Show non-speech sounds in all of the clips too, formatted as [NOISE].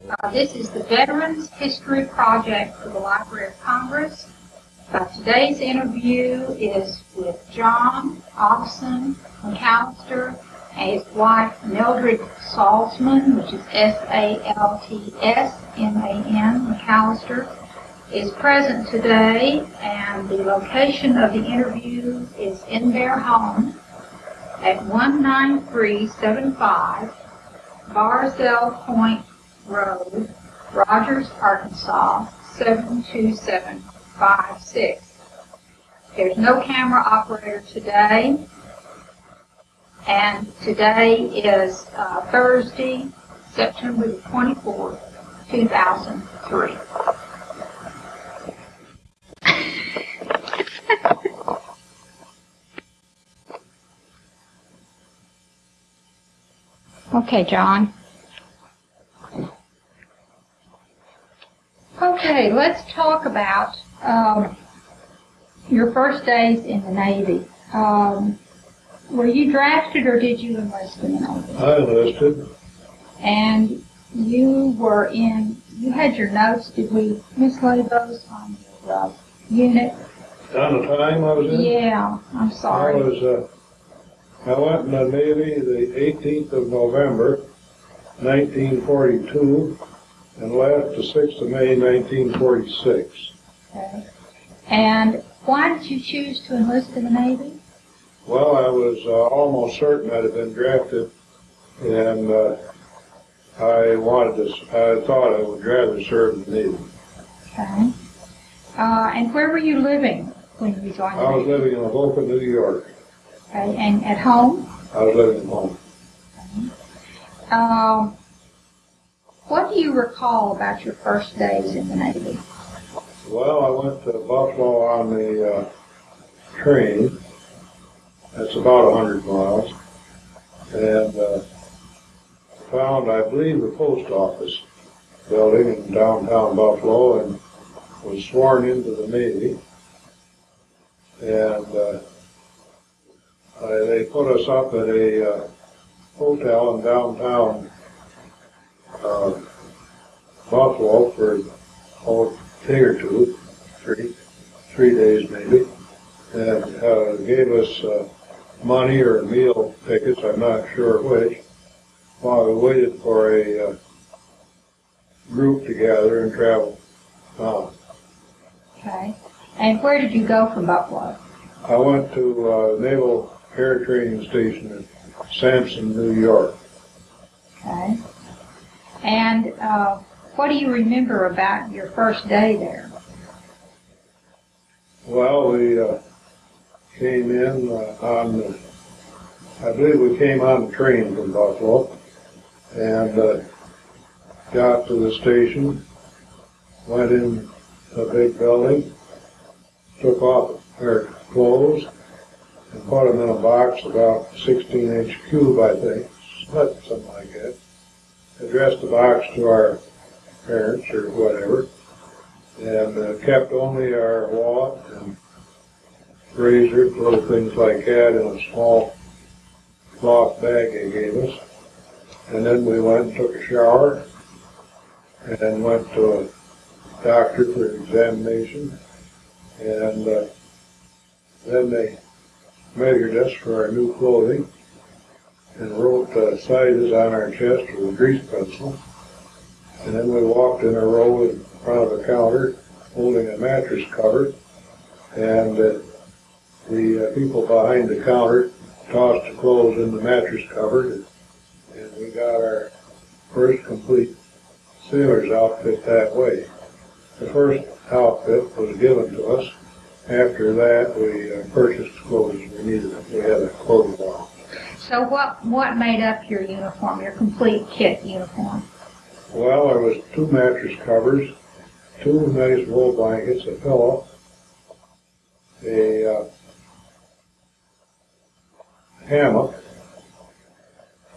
Uh, This is the Veterans History Project for the Library of Congress. Uh, Today's interview is with John Augustin McAllister and his wife Mildred Salzman, which is S-A-L-T-S-M-A-N, McAllister, is present today, and the location of the interview is in their home at 19375 Barzell Point Road, Rogers, Arkansas, 72756. There's no camera operator today, and today is uh, Thursday, September the 24th, 2003. [LAUGHS] Okay, John. Okay, let's talk about um, your first days in the Navy. Um, were you drafted or did you enlist in the Navy? I enlisted. And you were in, you had your notes, did we mislay those on your uh, unit? On the time I was in? Yeah, I'm sorry. I was, uh, I went in the Navy the 18th of November, 1942, and left the 6th of May, 1946. Okay. And why did you choose to enlist in the Navy? Well, I was uh, almost certain I'd have been drafted, and uh, I wanted to, I thought I would rather serve in the Navy. Okay. Uh, and where were you living when you joined the Navy? I was Navy? living in Avoca, New York. Okay, and at home? I was living at home. Um, what do you recall about your first days in the Navy? Well, I went to Buffalo on the uh, train. That's about a hundred miles, and uh, found, I believe, the post office building in downtown Buffalo, and was sworn into the Navy. And uh, I, they put us up at a uh, hotel in downtown uh, Buffalo for oh, day or two, three, three days maybe, and uh, gave us uh, money or meal tickets, I'm not sure which, while we waited for a uh, group to gather and travel on. Okay. And where did you go from Buffalo? I went to uh, Naval Air Training Station in Sampson, New York. Okay. And uh, what do you remember about your first day there? Well, we uh, came in uh, on, the, I believe we came on the train from Buffalo and uh, got to the station, went in a big building, took off our clothes and put them in a box about 16 inch cube, I think, something like that. Addressed the box to our parents or whatever and uh, kept only our wallet and razor, little things like that in a small cloth bag they gave us. And then we went and took a shower and went to a doctor for examination. And uh, then they measured us for our new clothing and wrote uh, sizes on our chest with a grease pencil. And then we walked in a row in front of a counter holding a mattress cover. And uh, the uh, people behind the counter tossed the clothes in the mattress cover. And we got our first complete sailor's outfit that way. The first outfit was given to us. After that, we uh, purchased clothes we needed. We had a clothing line. So what, what made up your uniform, your complete kit uniform? Well, there was two mattress covers, two nice wool blankets, a pillow, a uh, hammock,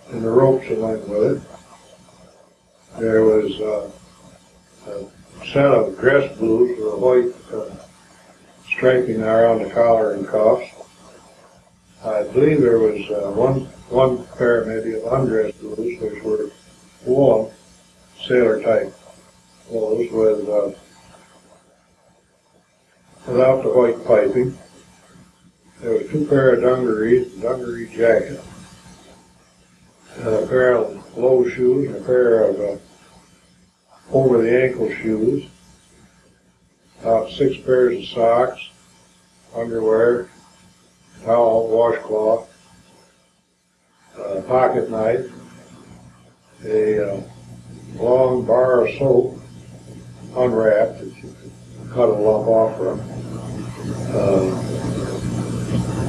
and the ropes that went with it. There was uh, a set of dress blues with a white uh, striping around the collar and cuffs. I believe there was uh, one one pair maybe of undress blues, which were woolen sailor type clothes with, uh, without the white piping. There were two pair of dungarees, dungaree jacket, and a pair of low shoes, and a pair of, uh, over the ankle shoes, about six pairs of socks, underwear, towel, washcloth, a pocket knife, a uh, long bar of soap, unwrapped, that you could cut a lump off from. Uh,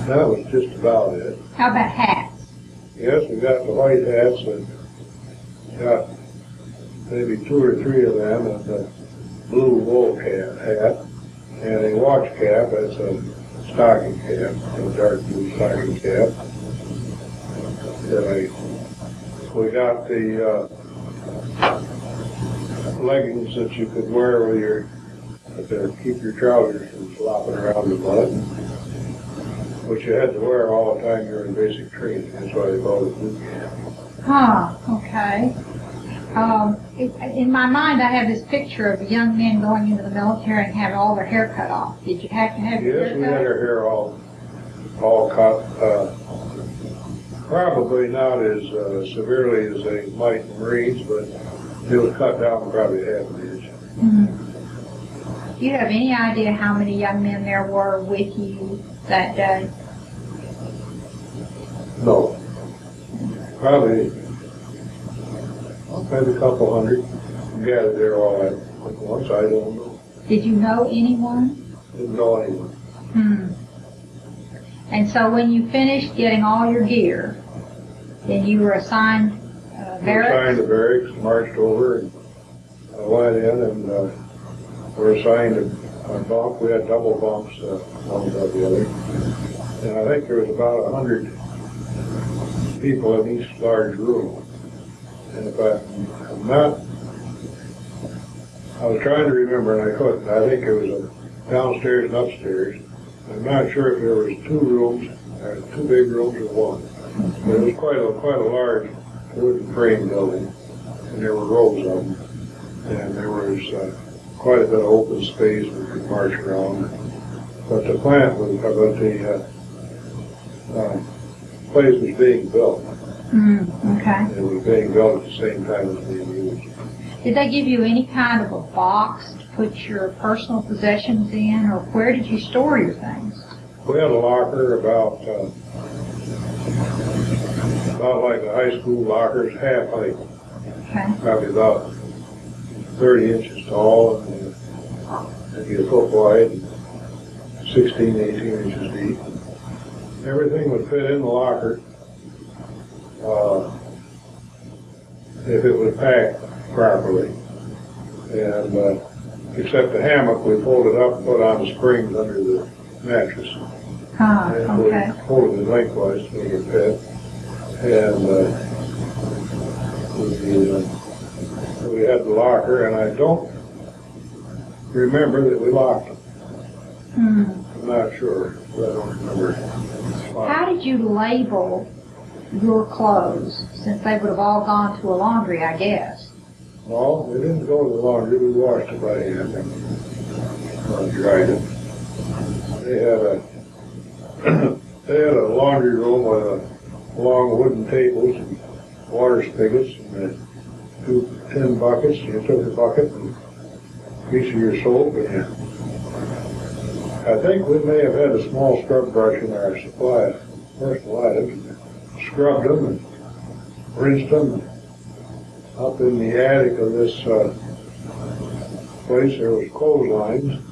that was just about it. How about hats? Yes, we got the white hats and got maybe two or three of them and the blue wool hat, hat and a watch cap, that's a stocking cap, a dark blue stocking cap. And I, we got the, uh, leggings that you could wear with your, to keep your trousers from flopping around the mud. Which you had to wear all the time you were in basic training, that's why they called it boot camp. Huh, okay. Um, in, in my mind, I have this picture of young men going into the military and having all their hair cut off. Did you have to have your Yes, we had our hair all, all cut, uh, probably not as uh, severely as they might in Marines, but it was cut down probably half an inch. Mhm. Do you have any idea how many young men there were with you that day? No. Probably, maybe a couple hundred gathered there all at once, I don't know. Did you know anyone? Didn't know anyone. Hmm. And so when you finished getting all your gear, then you were assigned uh, We barracks? assigned to barracks, marched over and uh, went in and, uh, were assigned a, a bunk. We had double bunks, uh, one above the other. And I think there was about a hundred people in each large room. And if I, I'm not, I was trying to remember and I couldn't. I think it was a downstairs and upstairs. I'm not sure if there was two rooms, uh, two big rooms or one. But it was quite a, quite a large wooden frame building, and there were rows of them. And there was uh, quite a bit of open space we could march around. But the plant was, but the uh, uh, place was being built. Hmm, okay. Was being built at the same time as being used. Did they give you any kind of a box to put your personal possessions in, or where did you store your things? We had a locker about, uh, about like the high school lockers, half height, Okay. probably about thirty inches tall and maybe a foot wide, and 16, 18 inches deep. Everything would fit in the locker. Uh, if it was packed properly. And, uh, except the hammock, we folded up, and put on the springs under the mattress. Huh, And we okay. folded it lengthwise to it fit. And, uh, we, uh, we had the locker, and I don't remember that we locked it. Hmm. I'm not sure, I don't remember. How did you label your clothes, since they would have all gone to a laundry, I guess? No, we didn't go to the laundry, we washed it by hand and uh, dried it. They had a, [CLEARS THROAT] they had a laundry room with a long wooden tables and water spigots and uh, two tin buckets. You took a bucket and a piece of your soap and you, I think we may have had a small scrub brush in our supply personal items. Scrubbed them and rinsed them up in the attic of this uh, place, there was clotheslines,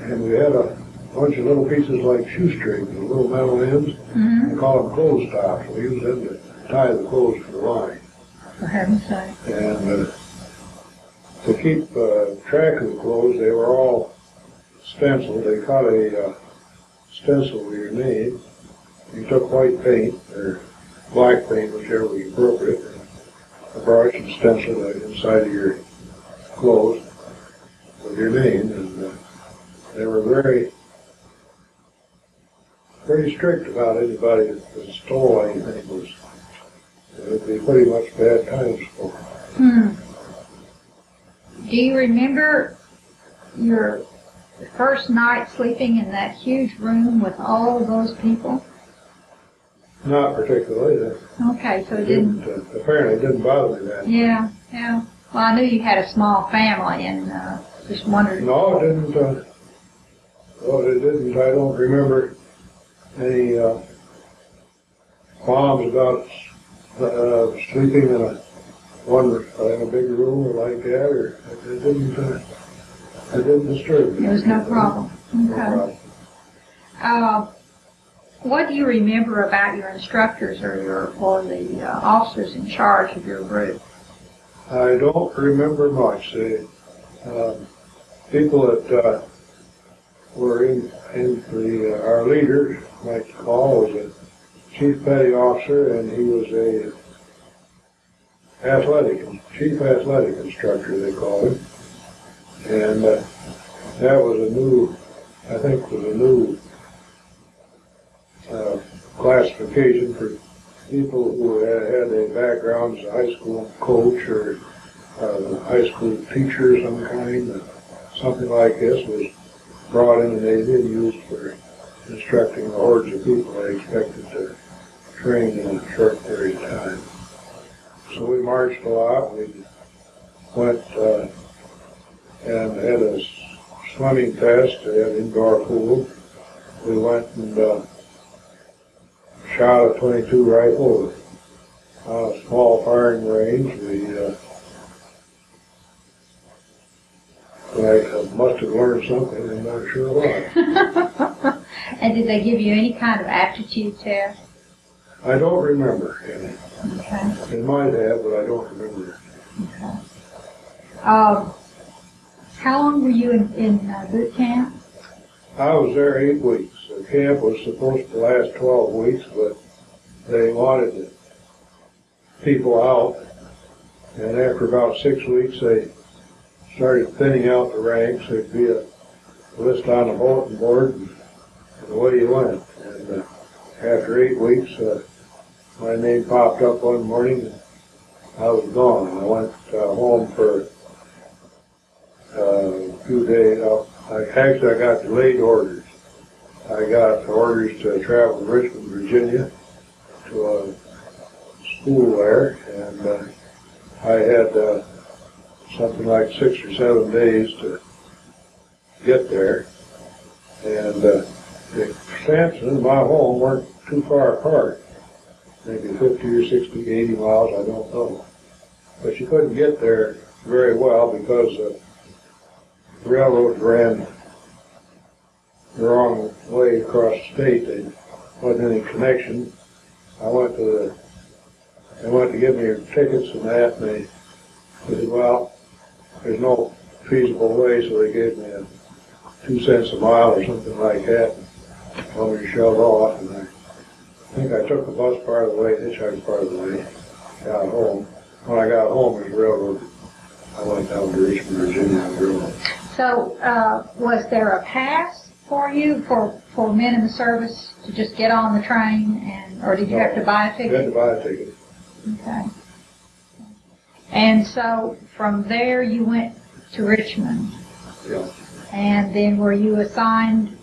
and we had a bunch of little pieces like shoestrings, with little metal ends. Hmm. We call them clothes stops. We use them to tie the clothes to the line. For heaven's sake. And uh, to keep uh, track of the clothes, they were all stenciled. They cut a uh, stencil with your name. You took white paint or black paint, whichever was appropriate, a brush and stenciled it inside of your clothes with your name. And uh, they were very, very strict about anybody that stole anything was it would be pretty much bad times for them. Hmm. do you remember your first night sleeping in that huge room with all those people? Not particularly, that Okay, so it didn't, didn't, uh, apparently it didn't bother me that. yeah, yeah. Well, I knew you had a small family and, uh, just wondered. No, it didn't, uh, well, it didn't, I don't remember any, uh, qualms about, uh, sleeping in a, one, uh, in a big room or like that, or, it didn't, uh, it didn't disturb me. There was no problem. No Okay. problem. Uh, what do you remember about your instructors or your, or the uh, officers in charge of your group? I don't remember much. The um, people that uh, were in, in the, uh, our leader, Mike Hall, was a chief petty officer, and he was a athletic, chief athletic instructor, they call him. And uh, that was a new, I think was a new uh, classification for people who had, a background as a high school coach or uh, high school teacher of some kind, something like this was brought in the Navy and used for instructing the hordes of people they expected to train in a short period of time. So we marched a lot. We went uh, and had a swimming test, had indoor pool. We went and uh, shot a 22 rifle on a small firing range. We, uh, I must have learned something, I'm not sure what. [LAUGHS] And did they give you any kind of aptitude test? I don't remember any. Okay. It might have, but I don't remember. Okay. Um, how long were you in, in uh, boot camp? I was there eight weeks. The camp was supposed to last 12 weeks, but they wanted the people out. And after about six weeks, they started thinning out the ranks. There'd be a list on the bulletin board, and away you went. And uh, after eight weeks, uh, my name popped up one morning, and I was gone. I went uh, home for uh, a few days. I, actually, I got delayed orders. I got orders to travel to Richmond, Virginia, to a school there, and uh, I had uh, something like six or seven days to get there. And uh, the Sampson and my home weren't too far apart, maybe 50 or 60, 80 miles, I don't know. But you couldn't get there very well because the railroad ran the wrong way across the state. There wasn't any connection. I went to the, they went to give me tickets and that, and they said, well, there's no feasible way, so they gave me a two cents a mile or something like that. Told me to shove off, and I think I took the bus part of the way, hitchhiked part of the way, got home. When I got home, it was railroad. I went down to Richmond, Virginia, and drove. So, uh, was there a pass for you, for, for men in the service to just get on the train and, or did you have to buy a I had to ticket? buy a ticket. Okay. And so, from there you went to Richmond? Yeah. And then were you assigned,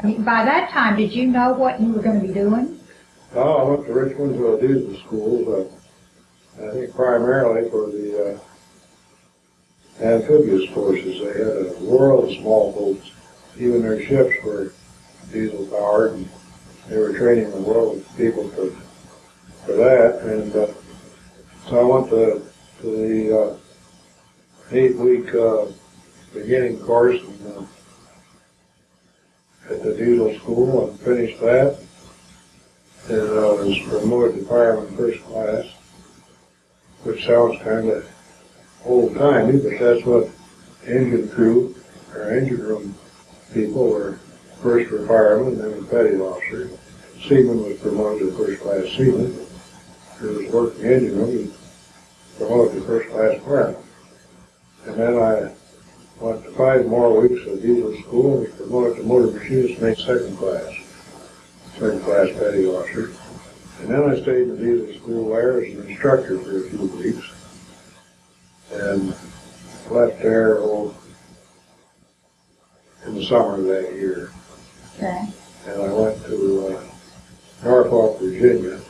I mean, by that time, did you know what you were gonna be doing? Oh, I went to Richmond to a diesel school, uh, I think primarily for the, uh, amphibious forces. They had a world of small boats. Even their ships were diesel powered and they were training the world people for, for that. And, uh, so I went to, to the, uh, eight week, uh, beginning course in, uh, at the diesel school and finished that. And I was promoted to fireman first class, which sounds kind of old timey, but that's what engine crew or engine room people were first were firemen, then petty officer. Seaman was promoted to first class seaman. Who was working engine room, he was promoted to first class fireman. And then I went to five more weeks of diesel school and was promoted to motor machinist, made second class second class petty officer. And then I stayed in diesel school there as an instructor for a few weeks. And left there oh, in the summer of that year. Okay. and I went to uh, Norfolk, Virginia,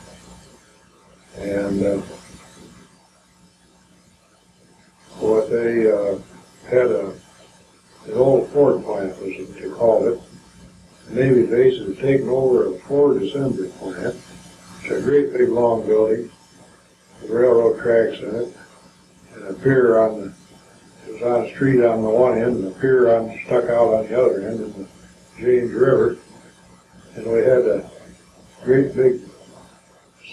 and uh, what they uh, had a an old Ford plant was what they called it. The Navy base had taken over a Ford assembly plant. It's a great big long building, with railroad tracks in it, and a pier on the. Was on a street on the one end, and a pier on stuck out on the other end, in the James River. And we had a great big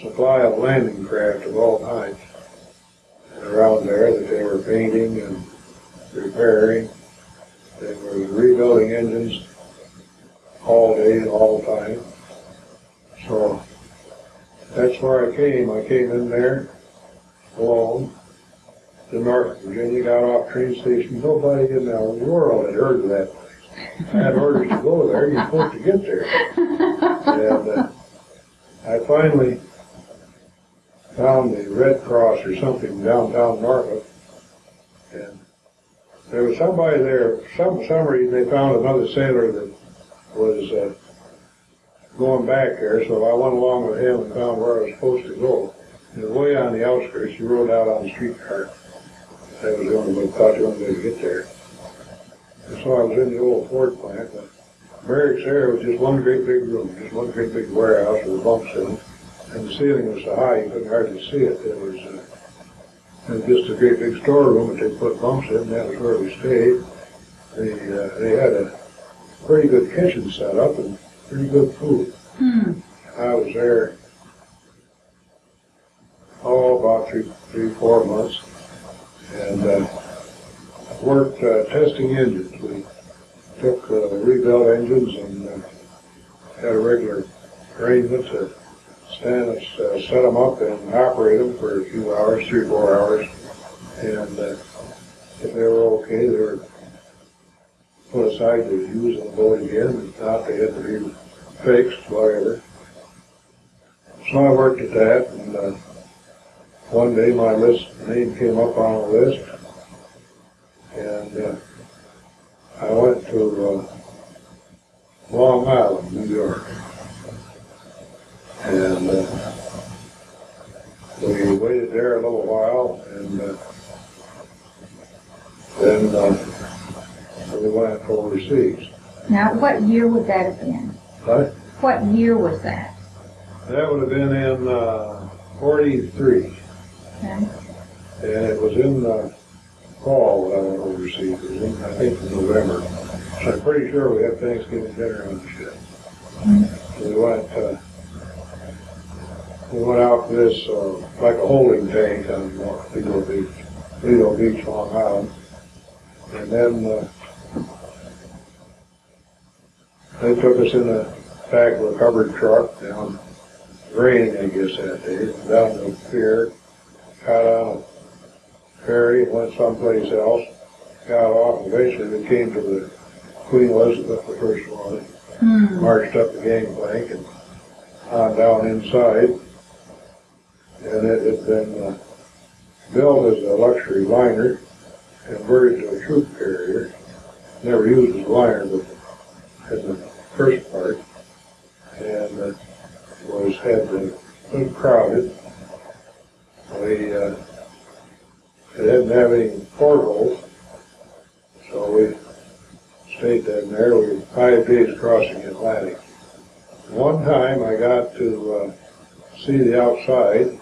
supply of landing craft of all kinds around there that they were painting and repairing. They were rebuilding engines all day all the time. So that's where I came. I came in there alone to Norfolk Virginia, got off train station. Nobody in the world had heard of that place. I had orders to go there. You're supposed to get there. And uh, I finally found the Red Cross or something downtown Norfolk. And there was somebody there, some, some reason they found another sailor that was uh, going back there, so I went along with him and found where I was supposed to go. And way on the outskirts, he rode out on the streetcar. That was the only way, thought the only way to get there. And so I was in the old Ford plant, but barracks there was just one great big room, just one great big warehouse with bunks in it. And the ceiling was so high you couldn't hardly see it. It was, uh, it was just a great big storeroom that they put bunks in, that was where we stayed. They, uh, they had a pretty good kitchen set up and pretty good food. Hmm. I was there, oh, about three, three, four months, and uh, worked uh, testing engines. We took uh, rebuilt engines and uh, had a regular arrangement to stand and uh, set them up and operate them for a few hours, three, or four hours, and uh, if they were okay, they were put aside to use on the boat again. If not, they had to be fixed, whatever. So I worked at that, and uh, one day my list name came up on a list, and uh, I went to uh, Long Island, New York, and uh, we waited there a little while, and uh, then uh, we went overseas. Now, what year would that have been? But What year was that? that would have been in uh, 43. And it was in the fall that I went overseas. It was in, I think, in November. So I'm pretty sure we had Thanksgiving dinner on the ship. So we went, uh, we went out to this, uh, like a holding tank on Lido Beach, Lido Beach, Long Island. And then, uh, they took us in the back of a covered truck down, raining, I guess, that day, down to the pier, got on a ferry, went someplace else, got off, and eventually we came to the Queen Elizabeth, the first one, Hmm. marched up the gangplank and on down inside. And it had been uh, built as a luxury liner, converted to a troop carrier, never used as a liner, but as the first part, and uh, was had been crowded. We uh, didn't have any portholes, so we stayed down there. We were five days crossing the Atlantic. One time I got to uh, see the outside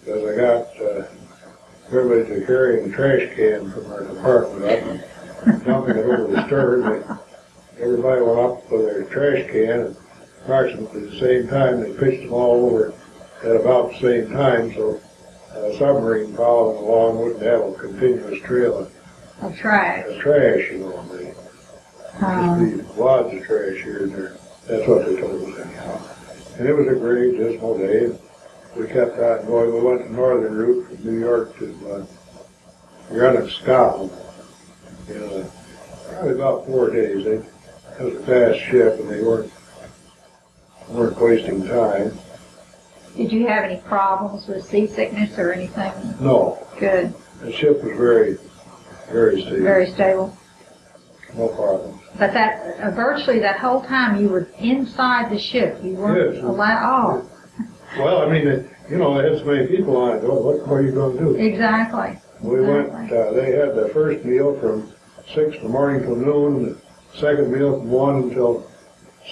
because I got uh, everybody to carrying a trash can from our department up and dumping it over the stern. Everybody went up with their trash can and approximately the same time. They pitched them all over at about the same time, so a submarine following along wouldn't have a continuous trail of Of trash. of trash, you know. They Um, just be wads of trash here and there. That's what they told us anyhow. And it was a great dismal day. We kept on going. We went the northern route from New York to uh, Greenock, Scotland. In uh, probably about four days. They, it was a fast ship, and they weren't weren't wasting time. Did you have any problems with seasickness or anything? No, Good. the ship was very very stable, Very stable. no problem. But that, uh, virtually that whole time you were inside the ship. You weren't Yes. allowed, Well, I mean, it- you know, they had so many people on it, what, what are you gonna do? oh, exactly. We went, uh, they had the first meal from six in the morning till noon, the second meal from one until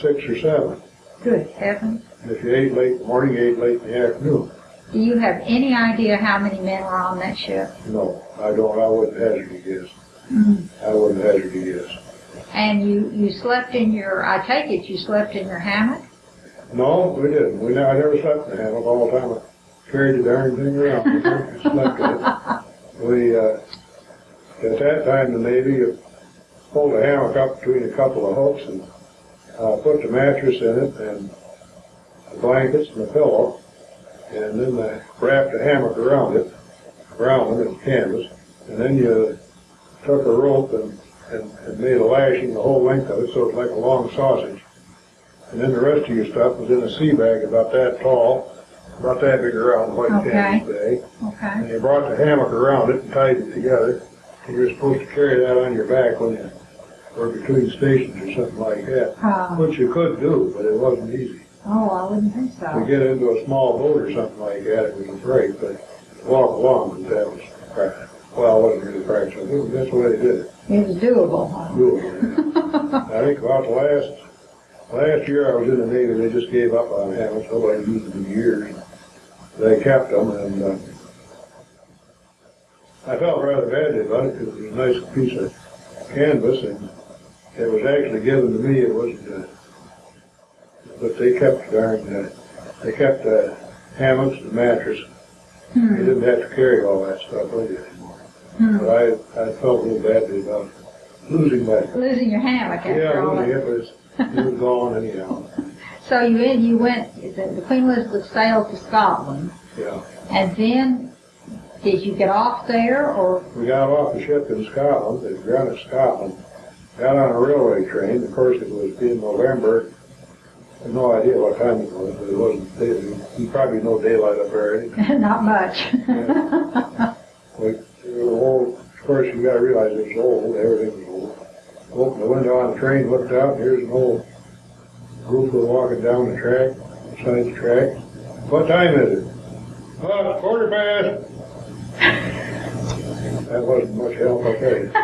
six or seven. Good heavens. And if you ate late in the morning, you ate late in the afternoon. Do you have any idea how many men were on that ship? No, I don't, I wouldn't hazard a guess. Mm. I wouldn't hazard a guess. And you, you slept in your, I take it you slept in your hammock? No, we didn't. We, I never slept in the hammock all the time. I carried the darn thing around. We [LAUGHS] slept in it. We, uh, at that time, the Navy pulled a hammock up between a couple of hooks and, uh, put the mattress in it and blankets and the pillow. And then they wrapped a hammock around it, around it in canvas. And then you took a rope and, and, and made a lashing the whole length of it, so it's like a long sausage. And then the rest of your stuff was in a sea bag about that tall, about that big around white Okay. canvas bag. Okay. And you brought the hammock around it and tied it together. And you were supposed to carry that on your back when you were between stations or something like that. Uh, Which you could do, but it wasn't easy. Oh, I wouldn't think To so. get into a small boat or something like that, it was a break, but walk along, that was practice. Well, it wasn't really practice, I think that's the way they did it. It was doable, huh? Doable. I think about the last, last year I was in the Navy, they just gave up on hammocks, nobody used them in years. They kept them and, uh, I felt rather badly about it because it was a nice piece of canvas and it was actually given to me, it wasn't, uh, but they kept darn, uh, they kept, uh, hammocks and mattress. You Hmm. didn't have to carry all that stuff with you anymore. Hmm. But I, I felt a little badly about losing that Losing your hammock yeah, after all really, that. it was, it was gone anyhow, [LAUGHS] So you in, you went, the the Queen Elizabeth sailed to Scotland, yeah. and then did you get off there, or We got off the ship in Scotland, at Greenock, Scotland, got on a railway train, of course it was in November. I have no idea what time it was, but it wasn't, day- you probably know daylight up there eh? anything. [LAUGHS] not much? Were uh, old, of course you gotta realize it was old, everything was old. Opened the window on the train, looked out, and here's an old group of walking down the track, beside the track. What time is it? Oh, quarter past. That wasn't much help, I'll tell you. [LAUGHS]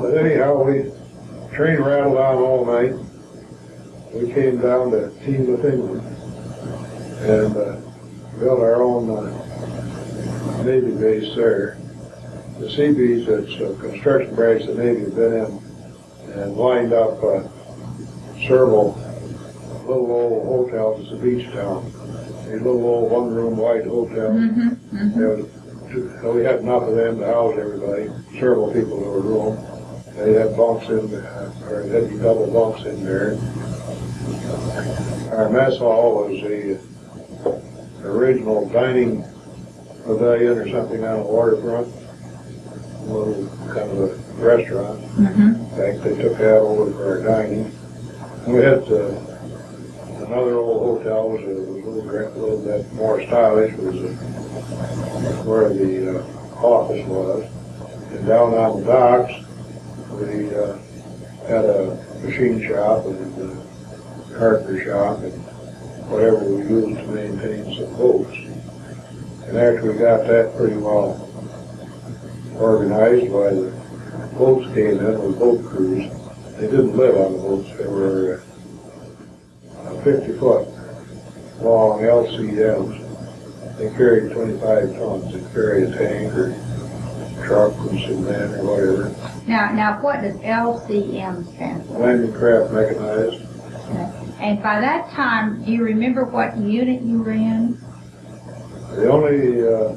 But anyhow, we, train rattled on all night. We came down to Teignmouth, England, and, uh, built our own, uh, Navy base there. The Seabees, that's a construction branch the Navy had been in, and lined up, uh, several little old hotels, it's a beach town. A little old one-room white hotel. Mhm, mhm. There was, two- we had enough of them to house everybody, several people in a room. They had bunks in, uh, or they had double bunks in there. Our mess hall was the original dining pavilion or something on the waterfront. A little kind of a restaurant. Mhm. In fact, they took that over for our dining. And we had, uh, another old hotel, was a was a little, gra- a little bit more stylish, was uh, where the, uh, office was. And down on the docks, we, uh, had a machine shop and a carpenter shop and whatever we used to maintain some boats. And after we got that pretty well organized, why the boats came in with boat crews. They didn't live on the boats, they were uh, fifty foot long LCMs. They carried twenty-five tons, they carried a tank or truck and cement or whatever. Now, now what does LCM stand for? Landing craft mechanized. And by that time, do you remember what unit you were in? The only, uh,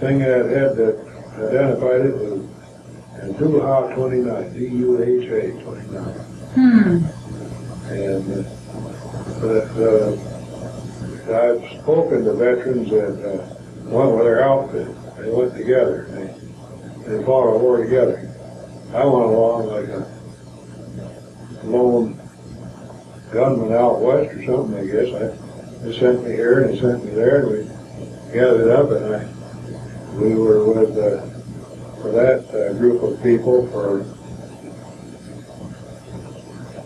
thing that had that identified it was Duha twenty-nine, D-U-H-A twenty-nine. Hmm. And, uh, but, uh, I've spoken to veterans that, uh, went with their outfit, they went together, they, they fought a war together. I went along like a lone gunman out west or something, I guess. I, they sent me here and they sent me there and we gathered up and I, we were with, uh, for that uh, group of people for,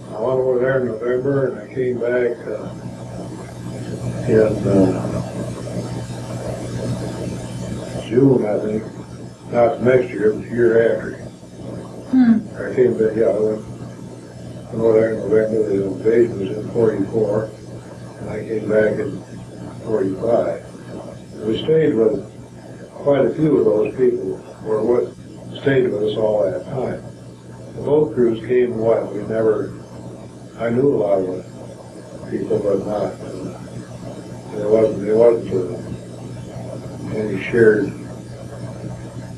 I went over there in November and I came back uh, in uh, June, I think, not next year, but the year after. Hmm. I came back, yeah, I went, went over there in November, the invasion was in forty-four, and I came back in forty-five. We stayed with quite a few of those people, or what stayed with us all that time. The boat crews came and went, we never, I knew a lot of people, but not, there wasn't, there wasn't any shared,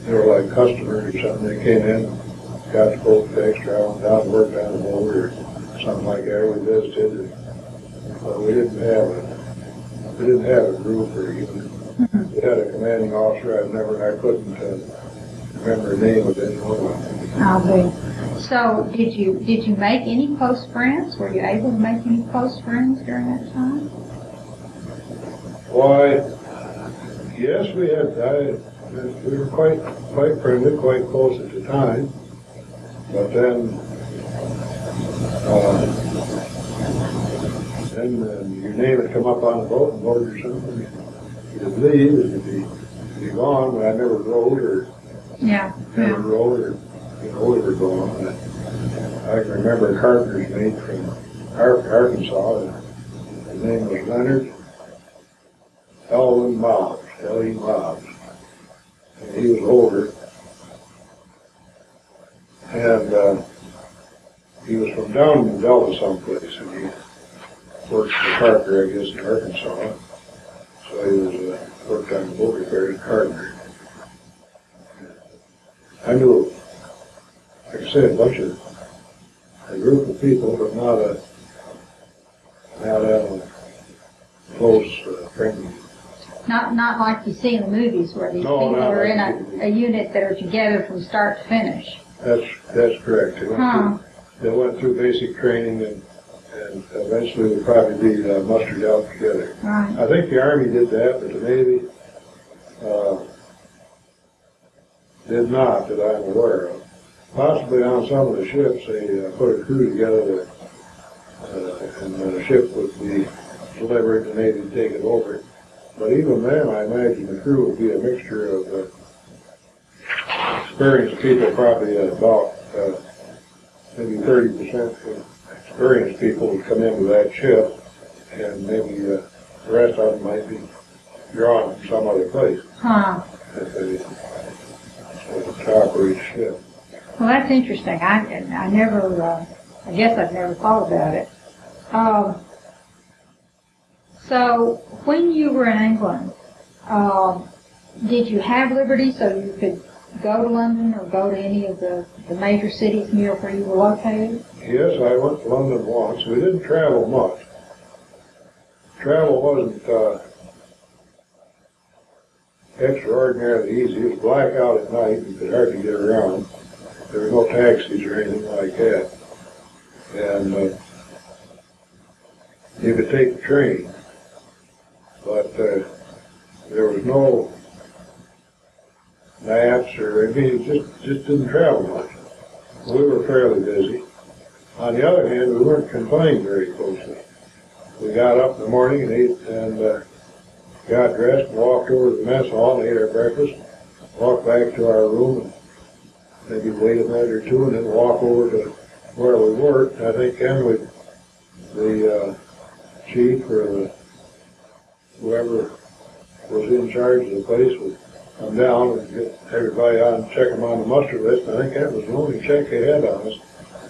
they were like customers or something, they came in, got the boat fixed, traveled down, worked on the boat or something like that, we visited, but we didn't have a, we didn't have a group or even, we had a commanding officer, I've never, I couldn't, uh, remember the name of anyone. I'll be. So, did you, did you make any close friends? Were you able to make any close friends during that time? Why, yes, we had, I, we were quite, quite friendly, quite close at the time, but then, uh, then uh, your name would come up on the boat board or something, you'd leave, and you'd be, you'd be gone, but I never rode or, Yeah, never yeah. rode or, you know, we were gone. I can remember a carpenter's mate from Ar- Arkansas, and his name was Leonard Elwin Mobbs, L.E. Mobbs. And he was older. And, uh, he was from down in Delta someplace, and he worked for Parker, I guess, in Arkansas. So he was, uh, worked on the boat repair as a carpenter. I knew, like I said, a bunch of, a group of people, but not a, not a close, uh, friendly Not, not like you see in the movies where these No, people are like in a, a unit that are together from start to finish. That's, that's correct. They went Huh. through, they went through basic training and, and eventually would probably be uh, mustered out together. Right. I think the Army did that, but the Navy, uh, did not that I'm aware of. Possibly on some of the ships, they uh, put a crew together that, uh, and the ship would be delivered and they'd take it over. But even then, I imagine the crew would be a mixture of, uh, experienced people, probably about, uh, maybe thirty percent experienced people would come into that ship, and maybe, uh, the rest of them might be drawn from some other place Huh. if they, if they operate the ship. Well, that's interesting. I, I never, uh, I guess I've never thought about it. Um, so when you were in England, um, did you have liberty so you could go to London or go to any of the, the major cities near where you were located? Yes, I went to London once. We didn't travel much. Travel wasn't, uh, extraordinarily easy. It was black out at night. You could hardly get around. There were no taxis or anything like that. And, uh, you could take the train. But, uh, there was no maps or, I mean, just, just didn't travel much. We were fairly busy. On the other hand, we weren't confined very closely. We got up in the morning and ate and uh, got dressed and walked over to the mess hall and ate our breakfast, walked back to our room and maybe wait a minute or two and then walk over to where we worked. I think then we, the uh, chief or the, whoever was in charge of the place would come down and get everybody on, check them on the muster list. I think that was the only check they had on us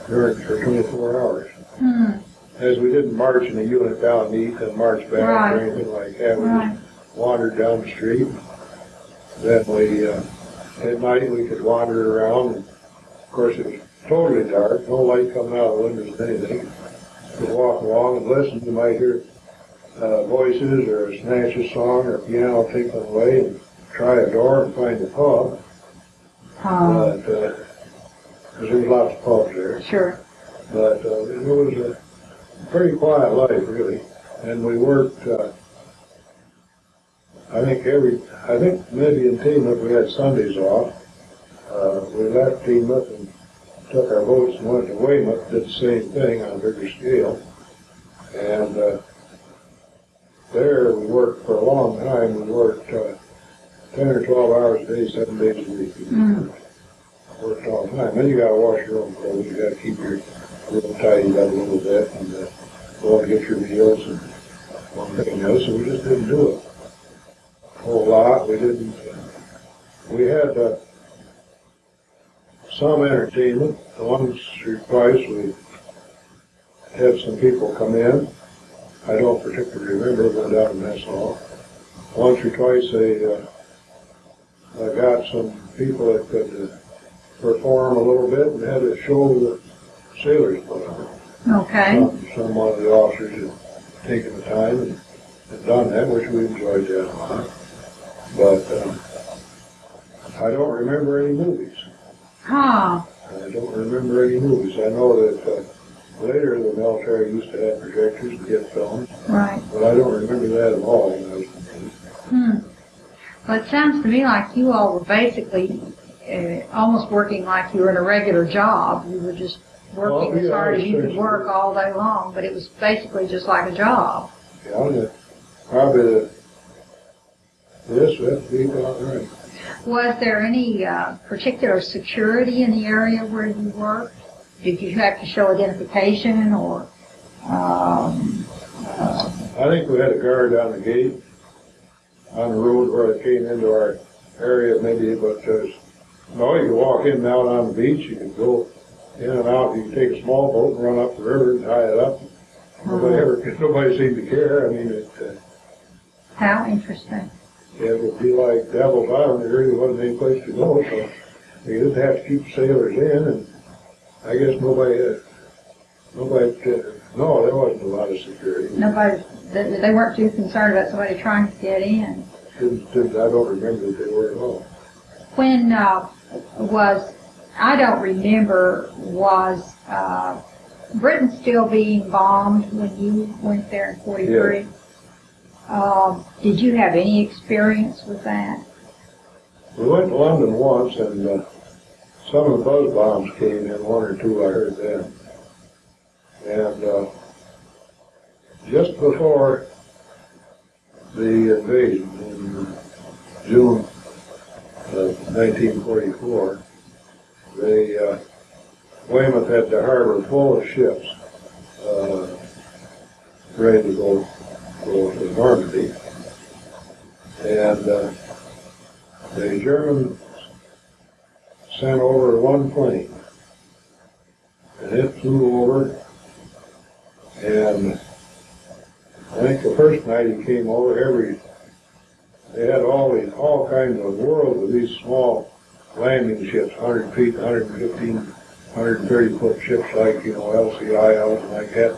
during for 24 hours. Hmm. As we didn't march in a unit down and eat and march back Right. or anything like that. We Right. wandered down the street. Then we, uh, at night, we could wander around. And of course, it was totally dark, no light coming out of the windows or anything. Could walk along and listen. You might hear uh, voices or a snatch of song or piano tinkling away and try a door and find a pub. Um, But, uh 'cause there was lots of pubs there. sure. But uh, it was a pretty quiet life, really. And we worked, uh, I think every, I think maybe in Teignmouth we had Sundays off. Uh, we left Teignmouth and took our boats and went to Weymouth, did the same thing on a bigger scale. And, uh, there we worked for a long time, we worked, uh, ten or twelve hours a day, seven days a week. Mm. Worked all the time, then you gotta wash your own clothes, you gotta keep your room tidied up a little bit, and, uh, go and get your meals and one thing and so we just didn't do it. a Whole lot, we didn't, we had, uh, some entertainment, once or twice we had some people come in. I don't particularly remember, went down in mess hall. Once or twice they, uh, I got some people that could uh, perform a little bit and had a show that sailors put on. Okay. Some, some one of the officers had taken the time and, and done that, which we enjoyed that a lot. But, um, I don't remember any movies. Huh. I don't remember any movies. I know that, uh, later the military used to have projectors and get films, Right. but I don't remember that at all when I was a kid. Hmm. Well, it sounds to me like you all were basically uh, almost working like you were in a regular job. You were just working Well, as hard as you could work all day long, but it was basically just like a job. Yeah, the, probably the, this, that'd be about right. Was there any uh, particular security in the area where you worked? Did you have to show identification or? Um, uh, I think we had a guard on the gate, on the road where it came into our area maybe, but there's, no, you could walk in and out on the beach, you could go in and out, you could take a small boat and run up the river and tie it up. Nobody ever, nobody seemed to care, I mean, it, uh, how interesting. it would be like Devil's Island, there really wasn't any place to go, so you just have to keep sailors in, and I guess nobody, uh, nobody, uh, no, there wasn't a lot of security. Nobody, they, they weren't too concerned about somebody trying to get in. Didn't, didn't, I don't remember that they were at all. When uh, was, I don't remember, was uh, Britain still being bombed when you went there in 43? Um, did you have any experience with that? We went to London once and, uh, some of the buzz bombs came in, one or two, I heard then. And, uh, just before the invasion in June of nineteen forty-four, they, uh, Weymouth had the harbor full of ships, uh, ready to go, go to Normandy. And, uh, the Germans sent over one plane. And it flew over, and I think the first night he came over, every, they had all these, all kinds of worlds of these small landing ships, hundred feet, 115, 130 foot ships like, you know, LCI and like that.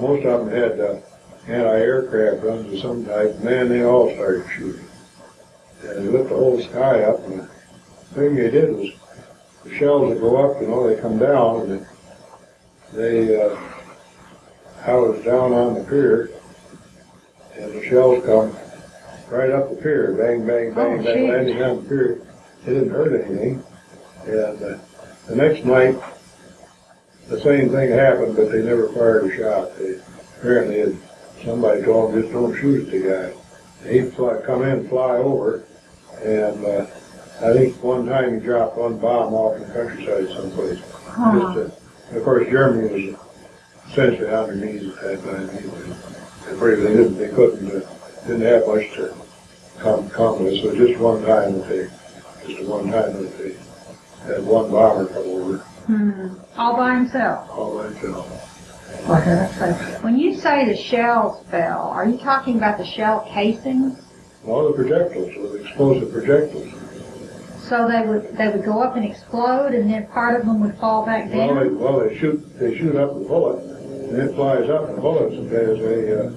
Most of them had, uh, anti-aircraft guns of some type, man, they all started shooting. And they lit the whole sky up, and the thing they did was, the shells would go up, you know, they come down, and they, uh, I was down on the pier, and the shells come right up the pier, bang, bang, bang, Oh, bang, landing on the pier. It didn't hurt anything. And, uh, the next night, the same thing happened, but they never fired a shot. They, apparently, had- somebody told them, just don't shoot at the guy. He'd fly, come in, fly over, and, uh, I think one time he dropped one bomb off in the countryside someplace. Huh. Just, uh, of course, Germany was essentially on their knees at that time anyway. Pretty, they didn't, they couldn't, uh, didn't have much to come, come with, so just one time that they, just one time that they had one bomber come over, Hmm. All by himself? all by did When you say the shells fell, are you talking about the shell casings? All the projectiles, the explosive projectiles. So they would, they would go up and explode and then part of them would fall back Well, they, down? well, they shoot, they shoot up the bullet, and it flies up, and the bullet has a, uh,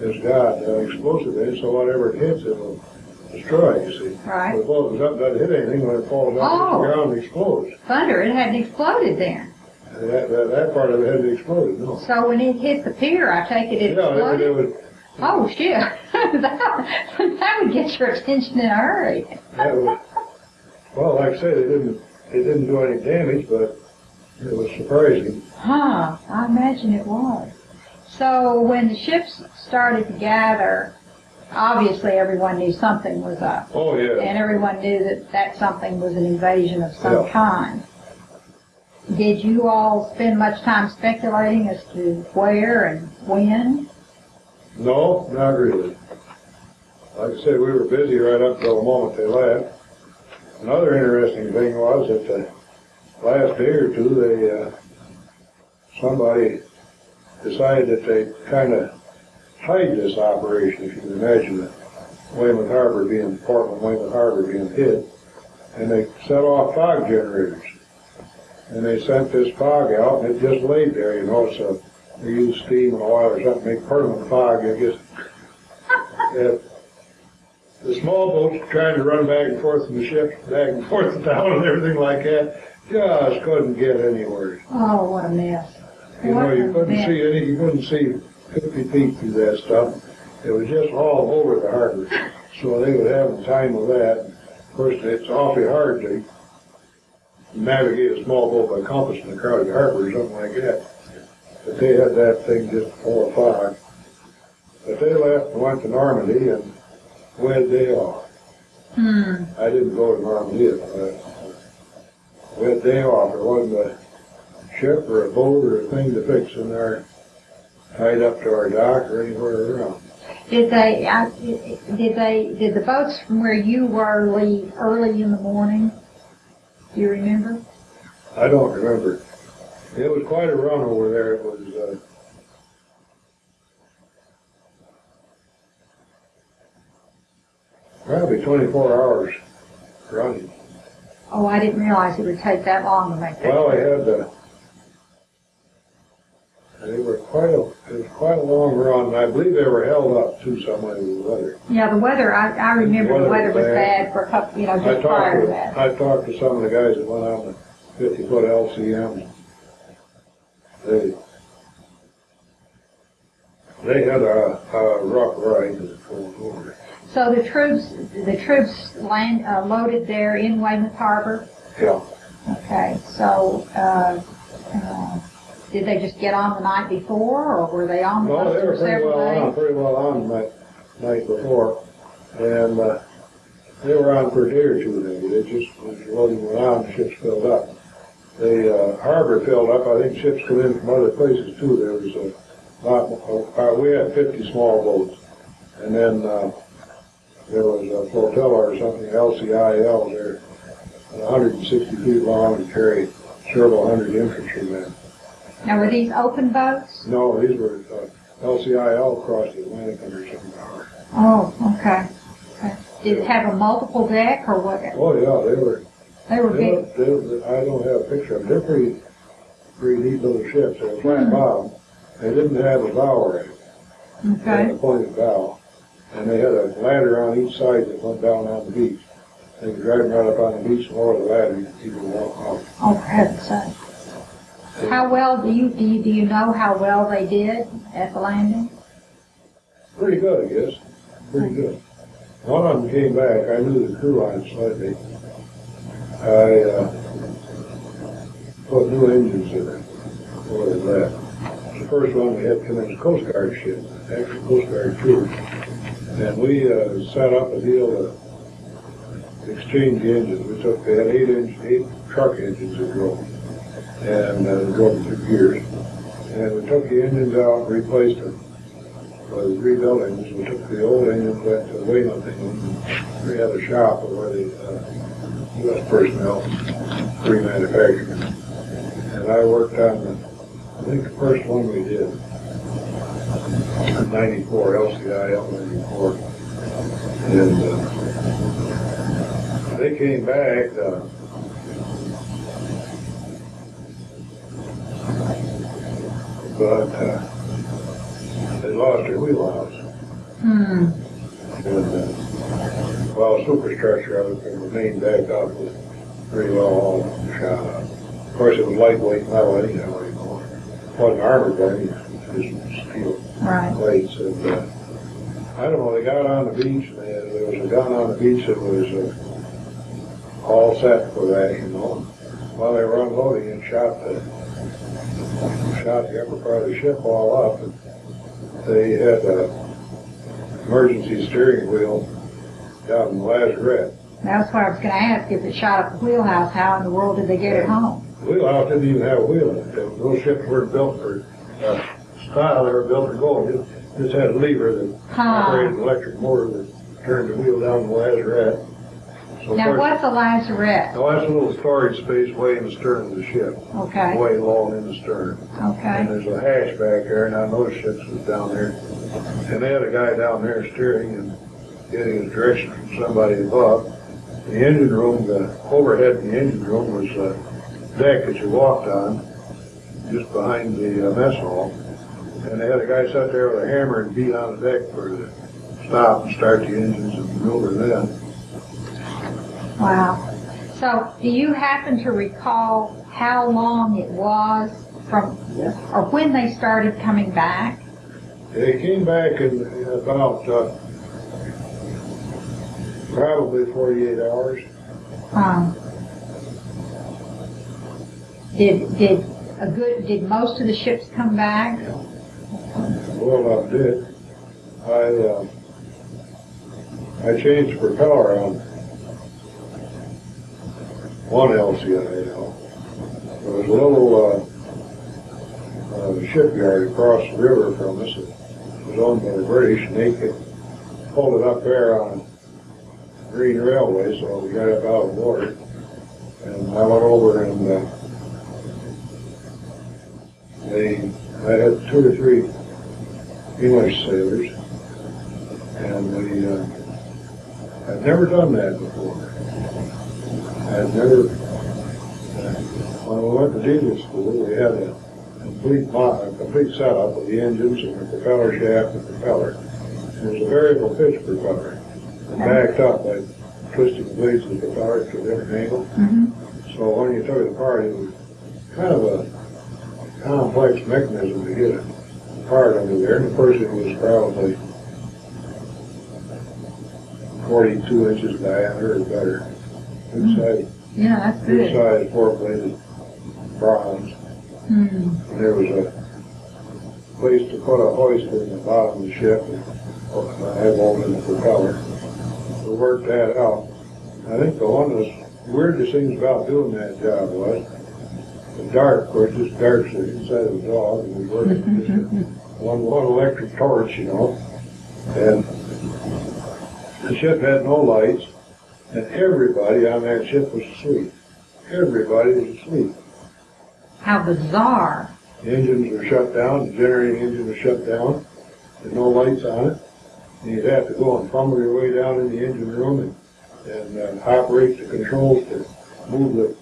has got uh, explosive in it, so whatever it hits, it'll destroy, you see. Right. The bullet doesn't doesn't hit anything, when it falls down to Oh. the ground, it explodes. Thunder, it hadn't exploded then. And That, that, that part of it hadn't exploded, no. So when it hit the pier, I take it it Yeah, it, it exploded? would, Oh, shit. That, [LAUGHS] that would get your attention in a hurry. that would, well, like I said, they didn't, it didn't do any damage, but it was surprising. Huh, I imagine it was. So when the ships started to gather, obviously everyone knew something was up. Oh, yeah. And everyone knew that that something was an invasion of some Yeah. kind. Did you all spend much time speculating as to where and when? No, not really. Like I said, we were busy right up till the moment they left. Another interesting thing was that the last day or two, they, uh, somebody decided that they'd kind of hide this operation, if you can imagine it. Weymouth Harbor being, Portland, Weymouth Harbor being hit, And they set off fog generators. And they sent this fog out and it just laid there, you know, so they used steam and oil or something, to make permanent fog, I guess. The small boats trying to run back and forth from the ships, back and forth [LAUGHS] to town and everything like that, just couldn't get anywhere. Oh, what a mess. You know, you couldn't mess. see any, you couldn't see fifty feet through that stuff. It was just all over the harbor. So they would have the time with that. Of course, it's awfully hard to navigate a small boat by compass in a crowded harbor or something like that. But they had that thing just full of fog. But they left and went to Normandy and wed day off. Hmm, I didn't go to Normandy, but we had day off. There wasn't a ship or a boat or a thing to fix in there tied up to our dock or anywhere around. did they, I- did they, did the boats from where you were leave early in the morning? Do you remember? I don't remember. It was quite a run over there. It was, uh, probably twenty-four hours running. Oh, I didn't realize it would take that long to make that. Well, I had the, they were quite a, it was quite a long run, and I believe they were held up too somewhere with the weather. Yeah, the weather, I, I remember the weather was bad for a couple, you know, I just prior talked to to, that. I talked to some of the guys that went on the fifty foot LCM. They, they had a, a rough ride to the full. So the troops, the troops land, uh, loaded there in Weymouth Harbor? Yeah. Okay, so, uh, uh, did they just get on the night before, or were they on the No, bus they were for pretty several well on, days? pretty well on the night, night before. And, uh, they were on for a day or two maybe. They just, loading the ships filled up. The, uh, harbor filled up. I think ships come in from other places too. There was a lot, uh, we had fifty small boats. And then, uh, there was a flotilla or something, LCIL there, hundred and sixty feet long and carried several hundred infantrymen. Now, were these open boats? No, these were, uh, LCIL across the Atlantic under some power. Oh, okay. Okay. Did it have a multiple deck, or what? Oh, yeah, they were, They were they big. were, they were, I don't have a picture of them. They're pretty, pretty neat little ships. They were flat bottom. They didn't have a bow had Okay. a pointed bow. And they had a ladder on each side that went down on the beach. They could drive right up on the beach and lower the ladder, you could walk off. Oh, for heaven's sake. How well, do you, do you, do you know how well they did at the landing? Pretty good, I guess. Pretty good. One of them came back. I knew the crew on it slightly. I, uh, put new engines in it before they left. The first one we had come in a Coast Guard ship, actually Coast Guard cruise. And we, uh, set up a deal to exchange engines. We took, they had eight, inch, eight truck engines that drove. And, uh, drove through gears. And we took the engines out and replaced them was rebuilding, we took the old engine, went to Weymouth, and we had a shop where the, uh, U.S. personnel remanufactured. And I worked on the, I think the first one we did, ninety-four, LCI L94, And, uh, they came back, uh, but, uh, they lost their wheelhouse. Hmm, And, uh, well, superstructure of it, the main deck up was pretty well all shot up. Of course, it was lightweight metal anyhow anymore. Wasn't armored by any, just steel right. plates. And, uh, I don't know, they got on the beach and they had, there was a gun on the beach that was, uh, all set for that, you know. while they were unloading and shot the, shot the upper part of the ship all up. And They had a emergency steering wheel down in Lazarette. That's what I was gonna ask, if it shot up the wheelhouse, how in the world did they get it home? The wheelhouse didn't even have a wheel in it. Those ships weren't built for, uh, style, they were built for going. Just, just had a lever that Huh. operated an electric motor that turned the wheel down the Lazarette. So Now, what's a lazarette? Now, that's a little storage space way in the stern of the ship, Okay, way long in the stern. And okay, there's a hatch back there, and I know the ships was down there. And they had a guy down there steering and getting his direction from somebody above. The engine room, the overhead in the engine room was a deck that you walked on, just behind the uh, mess hall. And they had a guy sat there with a hammer and beat on the deck for the stop and start the engines and maneuver them. wow. So, do you happen to recall how long it was from, or when they started coming back? They came back in about, uh, probably forty-eight hours. Um, did, did a good, did most of the ships come back? Well, I did. I, uh, I changed propeller on one LCIL. There was a little, uh, uh, shipyard across the river from us. It was owned by the British and they could hold it up there on marine railway, so we got it out of water. And I went over and, uh, they, I had two or three English sailors, and we, uh, I'd never done that before. I'd never, uh, when we went to diesel school, we had a complete mo a complete setup of the engines and the propeller shaft and propeller. It was a variable pitch propeller, and backed up by twisting the blades of the propeller to a different angle. Mm-hmm. So when you took it apart, it was kind of a complex mechanism to get it apart under there. And course, it was probably 42 inches diameter or better. Good size, Yeah, that's good good. size four-bladed bronze. Hmm. And there was a place to put a hoister in the bottom of the ship and have one in the propeller. We worked that out. I think the one of the weirdest things about doing that job was the dark, of course, just dark so inside of the dog, and we worked with just one, one electric torch, you know. And the ship had no lights, and everybody on that ship was asleep. Everybody was asleep. How bizarre. The engines were shut down, the generating engine was shut down, there's no lights on it. And you'd have to go and fumble your way down in the engine room and, and uh, operate the controls to move the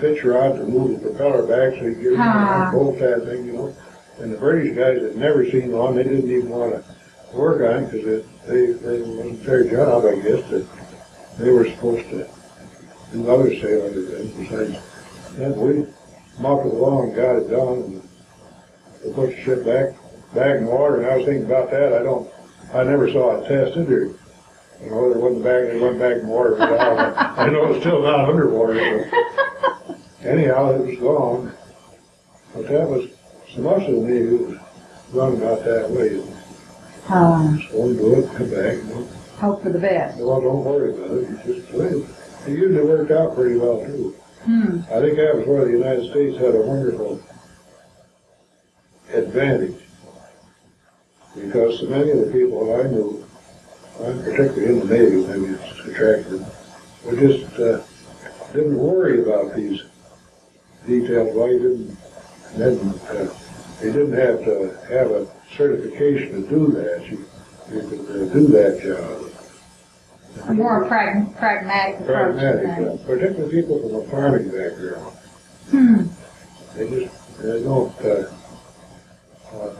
pitch rod, to move the propeller back so you get Ah. bolt that thing, you know. And the British guys had never seen one, they didn't even want to work on it because it, they, they wasn't their job, I guess, that they were supposed to do other sailing things besides. And we muffled along and got it done and they put the ship back, back in water. And I was thinking about that. I don't, I never saw it tested or, you know, it wasn't back, it went back in the water. But I [LAUGHS] I know it's still not underwater. So anyhow, it was gone. But that was, so much of the Navy was run about that way. Um, Just go and do it, come back, you know. hope for the best. Well, don't worry about it. You just play it. It usually worked out pretty well too. Hmm. I think that was where the United States had a wonderful advantage. Because so many of the people that I knew, uh, particularly in the Navy, maybe it's attractive, we just, uh, didn't worry about these details. Why you didn't, didn't, uh, they didn't have to have a certification to do that. You, you could uh, do that job. A more prag- pragmatic approach Pragmatic, uh, particularly people from a farming background. Hmm. They just, they don't, uh, uh,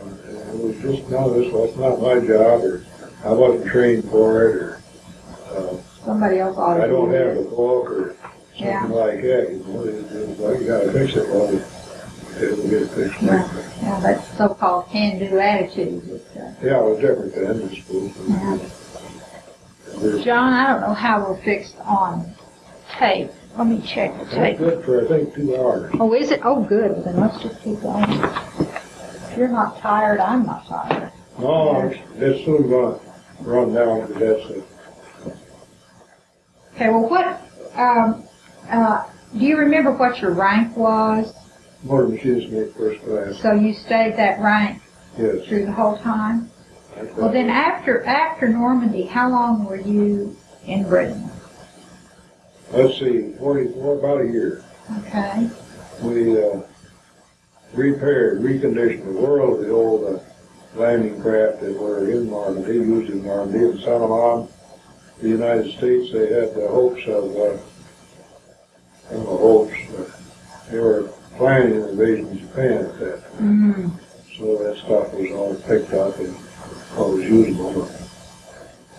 it was just, no, this was not my job, or I wasn't trained for it, or, uh, Somebody else ought to I don't do have the it. book, or Yeah. something like that, you know, it, it was like, you gotta fix it, well, it'll get fixed Yeah. later. Yeah, that so-called can-do attitude. Uh, Yeah, it was different then, I suppose. Yeah. John, I don't know how we're fixed on tape, Let me check the tape. good for, I think, two hours. Oh, is it? Oh, good. Then let's just keep going. If you're not tired, I'm not tired. No, it's, it's soon gonna run down, it. Okay, well, what, um, uh, do you remember what your rank was? Motor machinist mate first class, So you stayed that rank yes. through the whole time? Okay. Well, then after, after Normandy, how long were you in Britain? Let's see, about a year. Okay, We, uh, repaired, reconditioned the world the old, uh, landing craft that were in Normandy, used in Normandy and sent them on. The United States, they had the hopes of, uh, I don't know, hopes, but they were planning an invasion of Japan at that time. mm, So that stuff was all picked up and what was usable.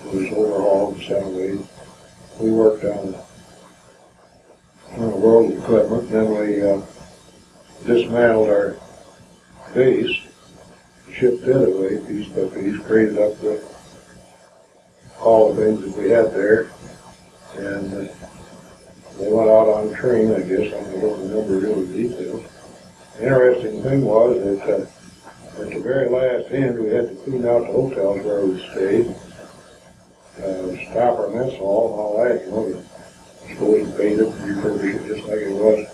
It was overhauled and sent away. We worked on, on a world equipment, then we, uh, dismantled our base, shipped it away piece by piece, created up the, all the things that we had there. And uh, they went out on a train, I guess, I don't remember really details. Interesting thing was that, uh, at the very last end, we had to clean out the hotels where we stayed. Uh, stop our mess hall and all that, you know, supposed to paint it, refurbish it just like it was.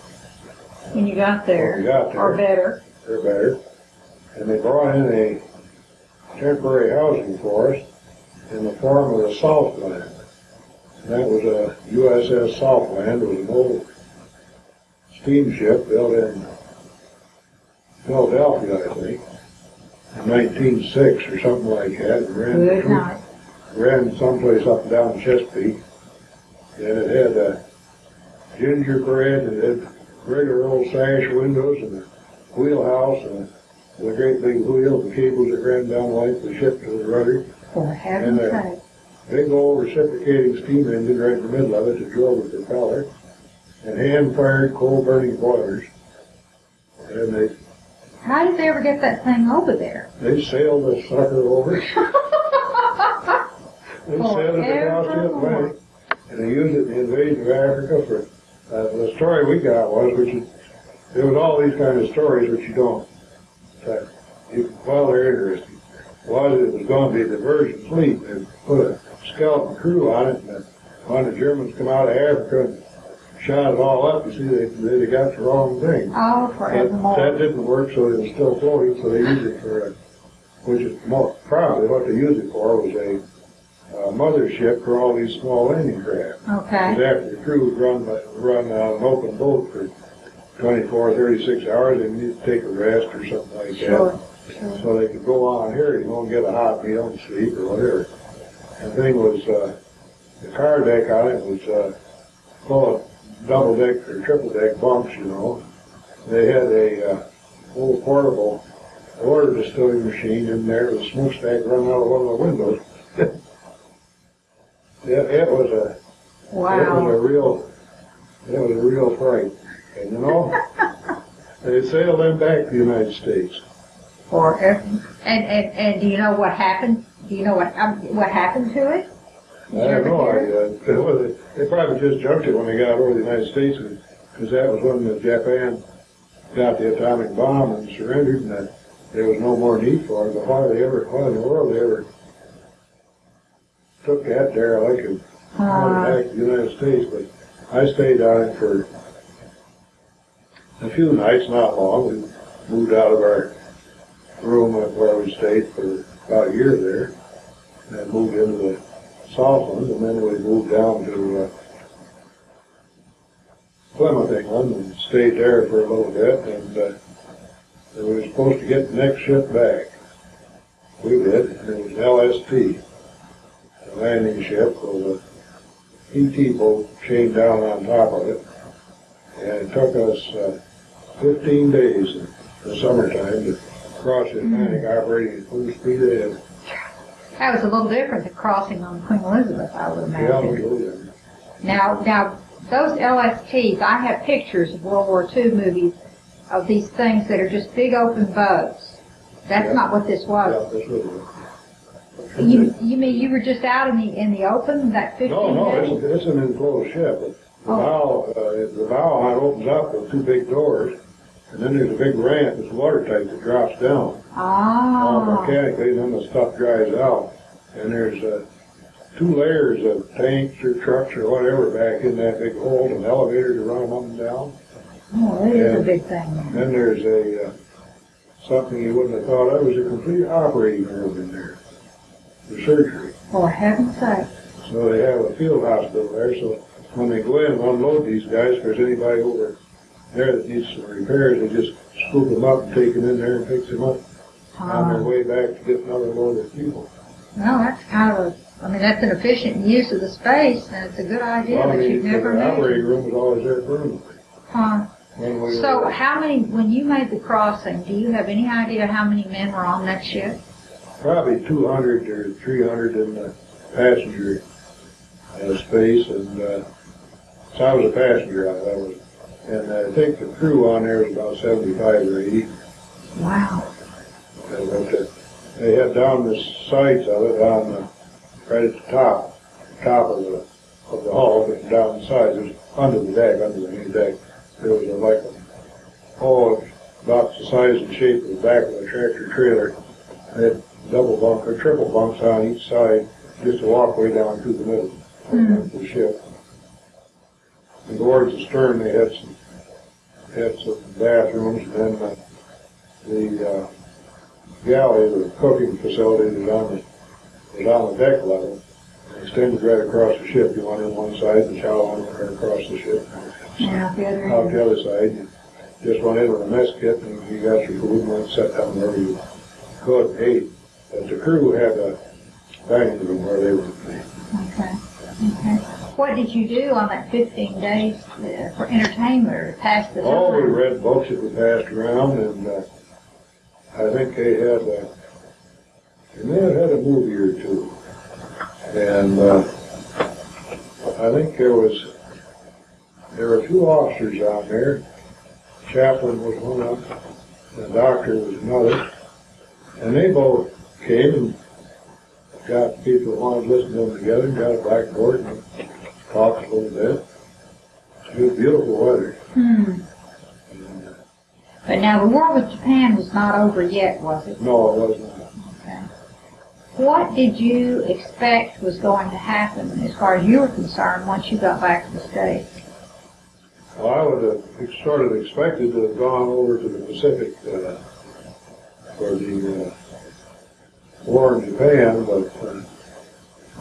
when you got there, got or better. they're better. And they brought in a temporary housing for us in the form of a Southland. And that was a USS Southland, it was an old steamship built in Philadelphia, I think, in nineteen six or something like that. and ran Good through- night. ran someplace up and down Chesapeake. And it had a gingerbread, and it had regular old sash windows and a wheelhouse and a, a great big wheel, the cables that ran down like the ship to the rudder. For heaven's sake. Big old reciprocating steam engine right in the middle of it to drove the propeller. And hand-fired coal-burning boilers. And they, How did they ever get that thing over there? they sailed the sucker over. [LAUGHS] They sailed it across the Atlantic, and they used it in the invasion of Africa for, uh, the story we got was, which is, there was all these kind of stories which you don't, uh, you, well, they're interesting. Was it was going to be a diversion fleet, they put a skeleton crew on it, and when the Germans come out of Africa and shot it all up, you see, they, they got the wrong thing. Oh, forevermore. that didn't work, so it was still floating, so they used it for, a- which is more, probably what they used it for was a, uh mothership for all these small landing craft. Okay. Because after the crew would run, run uh, an open boat for 24, 36 hours, they need to take a rest or something like that. Sure, sure. So they could go on here, you know, and get a hot meal and sleep or whatever. The thing was, uh, the car deck on it was, uh, full of double deck or triple deck bunks, you know. They had a, uh, little portable water distilling machine in there with a smokestack running out of one of the windows. [LAUGHS] Yeah, it was a, wow. it was a real, it was a real fright. And you know, they sailed them back to the United States. Forever. And, and, and do you know what happened? Do you know what, um, what happened to it? I have no idea. [LAUGHS] It was- They probably just junked it when they got over the United States, because that was when the Japan got the atomic bomb and surrendered, and that there was no more need for it. But why they ever, why in the world they ever took that derelict and brought Uh, it back to the United States? But I stayed on it for a few nights, not long. We moved out of our room where we stayed for about a year there, and moved into the Southland, and then we moved down to uh, Plymouth, England, and stayed there for a little bit, and uh, we were supposed to get the next ship back. We did, and it was LST, a landing ship with a ET boat chained down on top of it, and it took us uh, 15 days in the summertime to cross the Atlantic operating at full speed ahead. that was a little different than crossing on Queen Elizabeth, I would Yeah, we imagine. did. Now, now, those LSTs, I have pictures of World War II movies of these things that are just big open boats. That's Yeah. not what this was. Yeah, this was. You, you mean you were just out in the, in the open that fifteen No, no, days? it's, it's an enclosed ship. The bow, uh, the bow opens up with two big doors, and then there's a big ramp that's watertight that drops down. Ah, mechanically, then the stuff dries out. And there's, uh, two layers of tanks or trucks or whatever back in that big hole, an elevator to run them up and down. oh, that is a big thing. then. There's a, uh, something you wouldn't have thought of, was a complete operating room in there for surgery. For heaven's sake. So they have a field hospital there, so when they go in and unload these guys, if there's anybody over there that needs some repairs, they just scoop them up and take them in there and fix them up on their Ah, way back to get another load of people. Well, that's kind of, a- I mean, that's an efficient use of the space, and it's a good idea, Well, I but mean, you'd never the know. operating room was always there permanently. Huh. When we So were, how many, when you made the crossing, do you have any idea how many men were on that ship? probably two hundred or three hundred in the passenger uh, space, and, uh, so I was a passenger, I I was, and I think the crew on there was about seventy-five or eighty. Wow. And uh, they had down the sides of it, on the, right at the top, top of the, of the hull, but down the sides, it was under the deck, under the main deck, there was a, like a, oh, about the size and shape of the back of a tractor trailer. They had double bunk or triple bunks on each side, just a walkway down through the middle of the ship. And towards the stern, they had some, had some bathrooms, and then uh, the, uh, galley, the cooking facility was on the, was on the deck level. Extended right across the ship. You went in one side, the chow went right across the ship. Yeah, the other Out the other side, you just went in with a mess kit and you got your food and went and sat down wherever you could and ate. But the crew had a dining room where they would be. Okay, okay. What did you do on that fifteen days uh, for entertainment or to pass the Oh, we read books that were passed around and, uh, I think they had, uh, they may have had a movie or two. And, uh, I think there was, there were two officers out there. Chaplain was one of them, the doctor was another. And they both came and got people that wanted to listen to them together, and got a blackboard and talked a little bit. It was beautiful weather. Hmm. But now the war with Japan was not over yet, was it? No, it wasn't. Okay. What did you expect was going to happen as far as you were concerned once you got back to the States? Well, I would have sort of expected to have gone over to the Pacific uh, for the uh, war in Japan, but uh,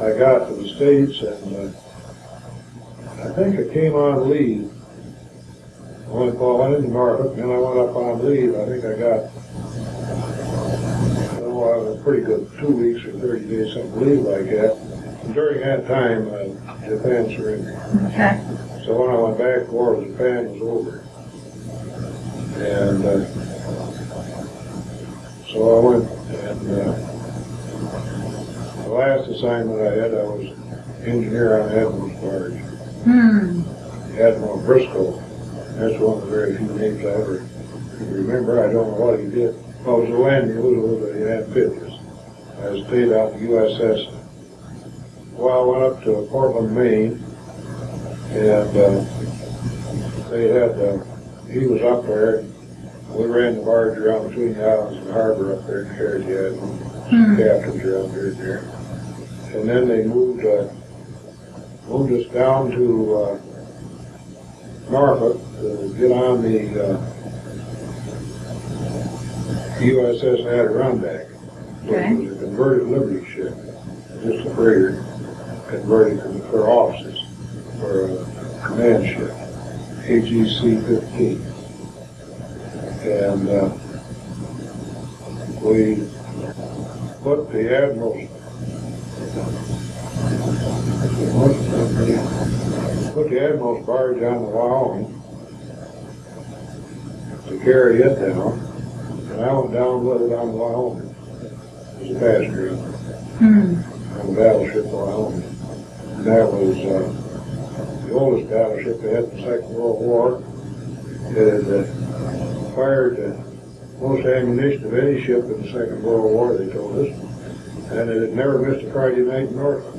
I got to the States and uh, I think I came on leave. I went, well, I into Norfolk, and then I went up on leave. I think I got, was a pretty good two weeks or 30 days, something leave like that. And during that time, uh, Japan surrendered. Okay. So when I went back, the war with Japan was over. And, uh, so I went, and, uh, the last assignment I had, I was engineer on. Hmm. Admiral Briscoe. That's one of the very few names I ever remember. I don't know what he did. Well, it was a it was a little bit amphibious. I stayed out the USS. Well, I went up to Portland, Maine, and uh, they had, uh, he was up there. We ran the barge around between the islands and the harbor up there in Carriage Hmm. captains around here and there. And then they moved, uh, moved us down to, uh, to get on the, uh, USS Adirondack, Okay. which was a converted Liberty ship, just a freighter, converted for officers, for a command ship, AGC fifteen. And, uh, we put the admiral's put the admiral's barge on the Wyoming to carry it down, and I went down with it on the Wyoming as a passenger Hmm. on the battleship Wyoming. And that was uh, the oldest battleship they had in the Second World War. It had uh, fired uh, most ammunition of any ship in the Second World War, they told us. And it had never missed a Friday night in Norfolk.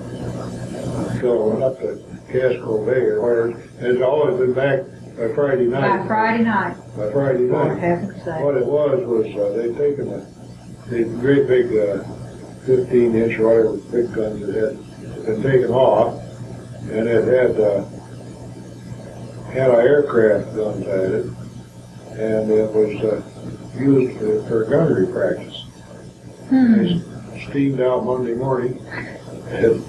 So I went up to Casco Bay or whatever, and it's always been back by Friday night. By Friday night, By Friday night. heaven's sake. What it was, was, uh, they'd taken a, the great big, uh, fifteen inch or whatever, big guns that had been taken off, and it had, uh, anti-aircraft guns at it, and it was, uh, used for, for gunnery practice. Hmm, They steamed out Monday morning and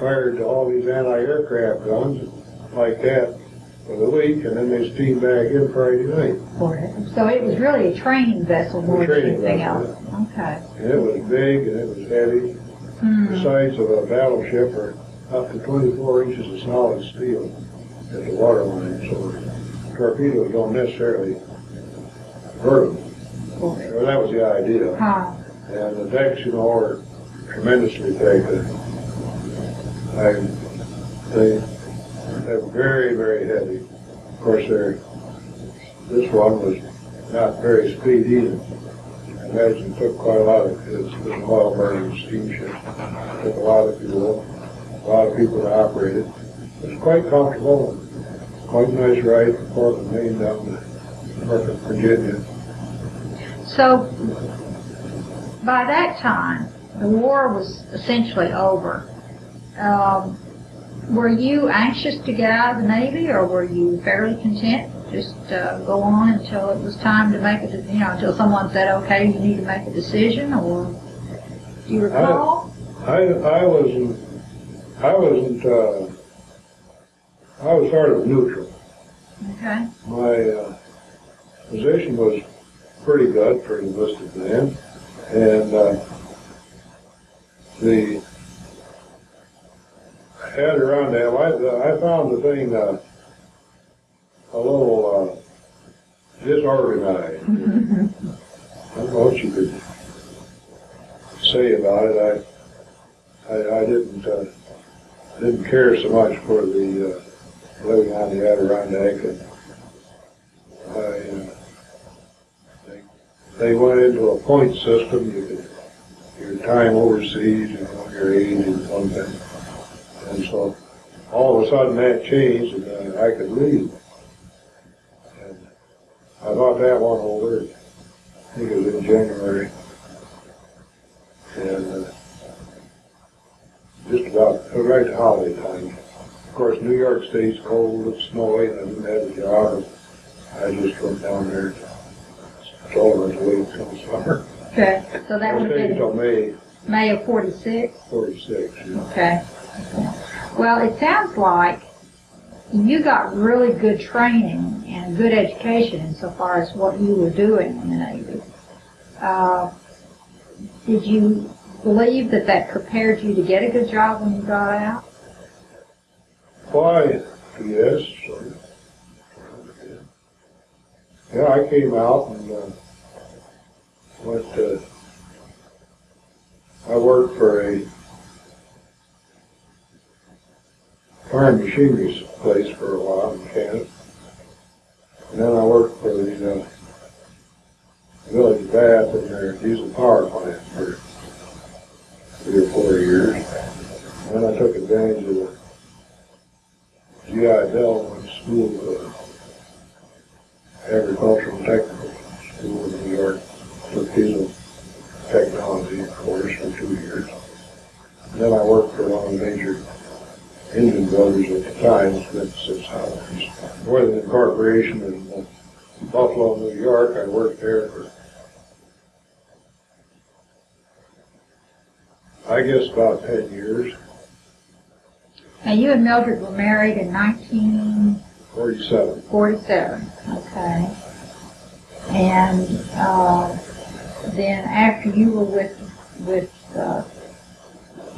fired to all these anti-aircraft guns like that for the week, and then they steamed back in Friday night. for it. So it was really a training vessel more than training anything vessel, else. Okay. And it was big and it was heavy. Hmm. The sides of a battleship are up to twenty-four inches of solid steel at the waterline, so torpedoes don't necessarily hurt them. For it. Well, that was the idea. Huh. And the decks, you know, are tremendously thick. They, they're very, very heavy. Of course, they're, this one was not very speedy. Either. I imagine it took quite a lot of, it was an oil burning steamship. Took a lot of fuel, a lot of people to operate it. It was quite comfortable, quite a nice ride from Portland, Maine down to Norfolk, Virginia. So, by that time, the war was essentially over. Um, were you anxious to get out of the Navy, or were you fairly content just uh, go on until it was time to make a, you know, until someone said, "Okay, you need to make a decision"? Or do you recall? I, I wasn't, I wasn't, uh, I was sort of neutral. Okay. My, uh, position was pretty good for enlisted man, and, uh, the, Adirondack, I, I found the thing, uh, a little, uh, disorganized. [LAUGHS] I don't know what you could say about it. I, I, I didn't, uh, didn't care so much for the, uh, living on the Adirondack and I, uh, they, they went into a point system, you could, your time overseas, you know, your age and one thing. And so, all of a sudden that changed and uh, I could leave. And I thought that one over, I think it was in January. And, uh, just about, right holiday time. Of course, New York State's cold, it's snowy, and I didn't have a job. I just went down there, told her to wait until summer. Okay. So that I would have been until May May of '46. forty-six. you know. Okay. Well, it sounds like you got really good training and good education insofar as what you were doing in the Navy. Uh, did you believe that that prepared you to get a good job when you got out? Why, yes, sort. Yeah, I came out and, uh, went, uh, I worked for a farm machinery place for a while in Canada. And then I worked for the, uh, Village Bath in their diesel power plant for three or four years. And then I took advantage of the GI Bill to school, uh, agricultural technical school in New York, took diesel technology course for two years. And then I worked for one of major engine builders at the time, Smith Six Howard, Northern Corporation in uh, Buffalo, New York. I worked there for, I guess, about ten years, Now, you and Mildred were married in 1947. forty-seven. Okay. And uh, then after you were with with uh,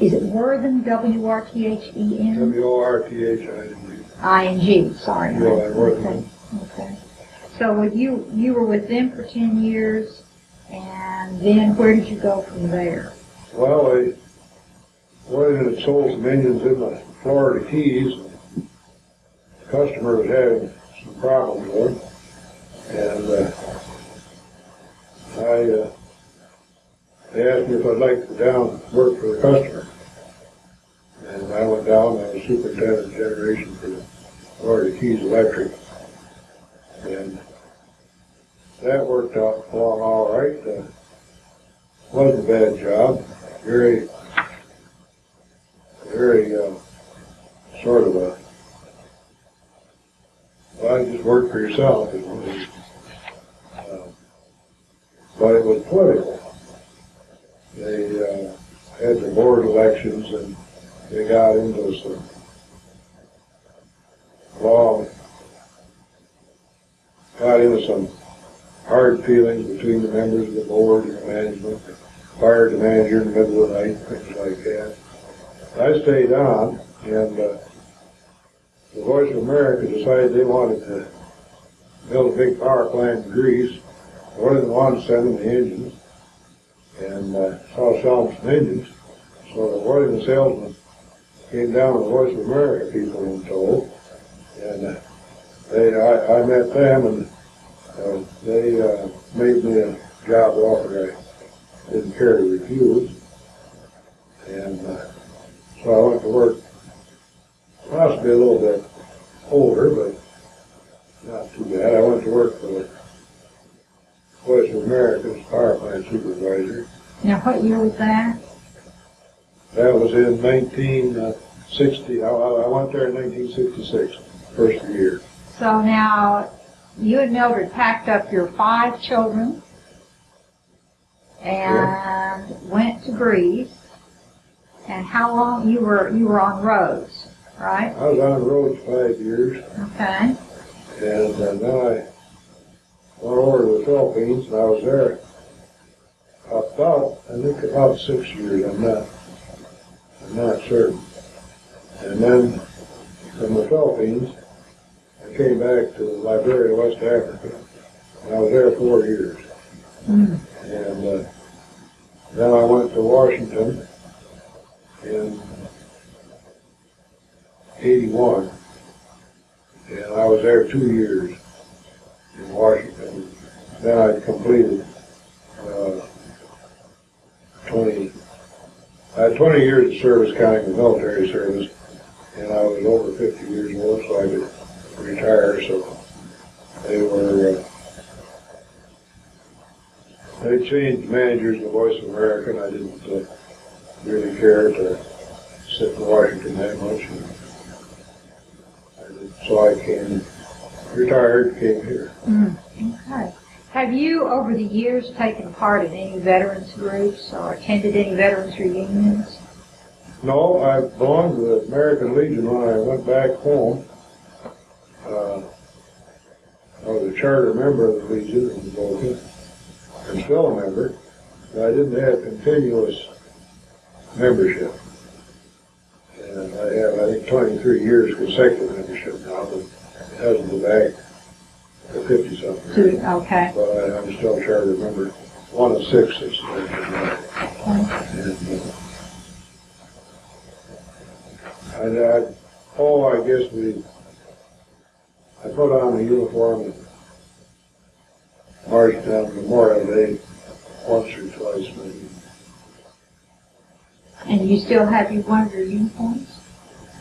is it Worthen W R T H E N W O R T H I N I N G? Sorry. Yeah, Worthing. Okay. So you you were with them for ten years, and then where did you go from there? Well, I went and sold some engines in the Florida Keys. The customer was having some problems with them. And, uh, I, uh, they asked me if I'd like to go down and work for the customer. And I went down, I was superintendent of generation for Florida Keys Electric. And that worked out along all right. Uh, wasn't a bad job. Very, very, uh, sort of a, well, you just work for yourself. It was, uh, but it was political. They, uh, had the board elections and they got into some long, got into some hard feelings between the members of the board and the management, fired the manager in the middle of the night, things like that. I stayed on and, uh, the Voice of America decided they wanted to build a big power plant in Greece. More than one send them the engines and uh, saw some engines. So the one of the salesmen came down with Voice of America people and told, and uh, they I, I met them and uh, they uh, made me a job offer I didn't care to refuse, and uh, so I went to work. Possibly a little bit older, but not too bad. I went to work for the Voice of America as power plant supervisor. Now, what year was that? That was in nineteen sixty, I, I went there in nineteen sixty-six, first year. So now, you and Mildred packed up your five children and went to Greece. And how long, you were, you were on roads, right? I was on the road five years, Okay. and uh, then I went over to the Philippines, and I was there about, I think about six years, I'm not, I'm not certain. And then from the Philippines, I came back to Liberia, West Africa, I was there four years. Mm. And uh, then I went to Washington in 81. And I was there two years in Washington. Then I completed uh, 20, I had 20 years of service counting the military service. And I was over 50 years old, so I could retire. So they were, uh, they changed managers in Voice of America, and I didn't uh, really care to sit in Washington that much. And I did, so I came, retired, came here. Mm. Okay. Have you, over the years, taken part in any veterans groups or attended any veterans reunions? No, I belonged to the American Legion when I went back home. Uh, I was a charter member of the Legion in Boca, and still a member, but I didn't have continuous membership. And I have, I think, 23 years consecutive membership now, but it hasn't been back to 50 something. To, okay. But I, I'm still a charter member, one of six that's and, uh, I, I, oh, I guess we, I put on a uniform and marched down Memorial Day once or twice maybe. And you still have your, one of your uniforms?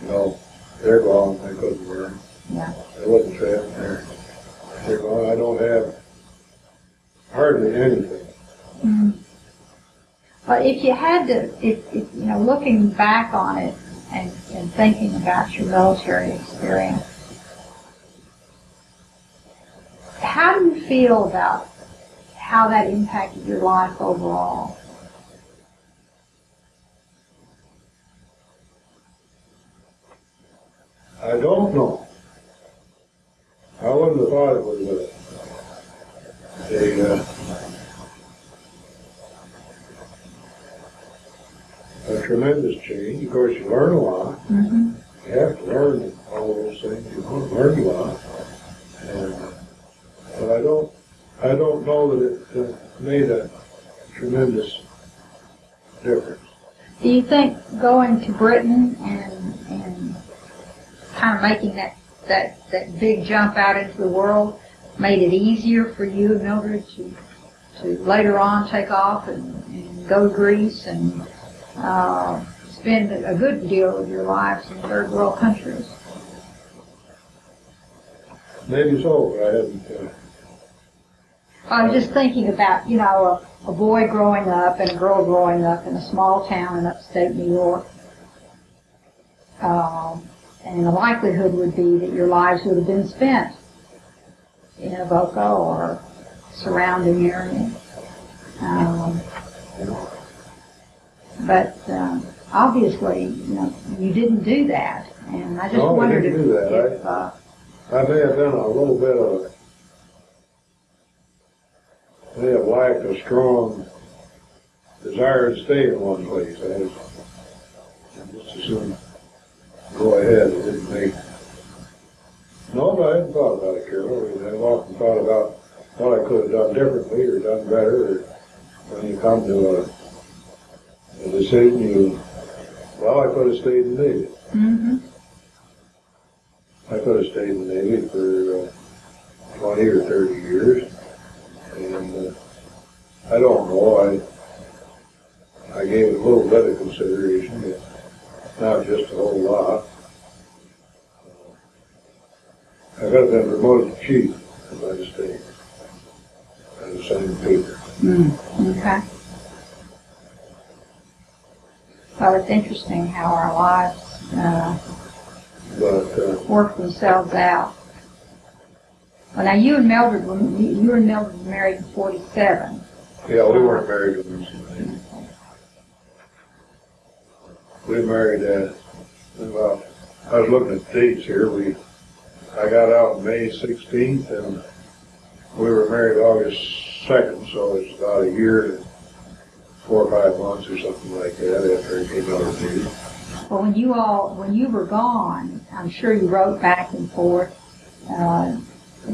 No, they're gone, I couldn't wear them. Yeah. I wasn't traveling there. They're I don't have hardly anything. Mm. But if you had to, if, if, you know, looking back on it and, and thinking about your military experience, how do you feel about how that impacted your life overall? I don't know. I wouldn't have thought it was a, a, uh, a tremendous change. Of course, you learn a lot. Mm-hmm. You have to learn all those things. You learn a lot. And, but I don't, I don't know that it uh, made a tremendous difference. Do you think going to Britain and, and kind of making that, that, that big jump out into the world made it easier for you, Mildred, to, to later on take off and, and go to Greece and uh, spend a good deal of your lives in third world countries. Maybe so, but I haven't, uh, I was just thinking about, you know, a, a boy growing up and a girl growing up in a small town in upstate New York. Um, and the likelihood would be that your lives would have been spent in Avoca or surrounding area. Um, but um, obviously, you know, you didn't do that, and I just No, wondered if, that. if uh, I may have done a little bit of, may have lacked a strong desire to stay in one place. I just as soon go ahead, it didn't make. No, but I hadn't thought about it, Carol. I've often thought about what I could have done differently or done better, or when you come to a, a decision, you, well, I could have stayed in the Navy. Mm-hmm. I could have stayed in the Navy for uh, 20 or 30 years. And uh, I don't know, I, I gave it a little bit of consideration, but not just a whole lot. I have been promoted chief stayed. I'd have signed the paper. Mm, okay. Well, it's interesting how our lives uh, But uh, work themselves out. Well, now you and Mildred, were, you and Mildred were married in '47. yeah, we weren't married when we We married uh, about, I was looking at dates here, we, I got out May sixteenth and we were married August second, so it's about a year and four or five months or something like that after I came out of the Navy. Well, when you all, when you were gone, I'm sure you wrote back and forth. Uh,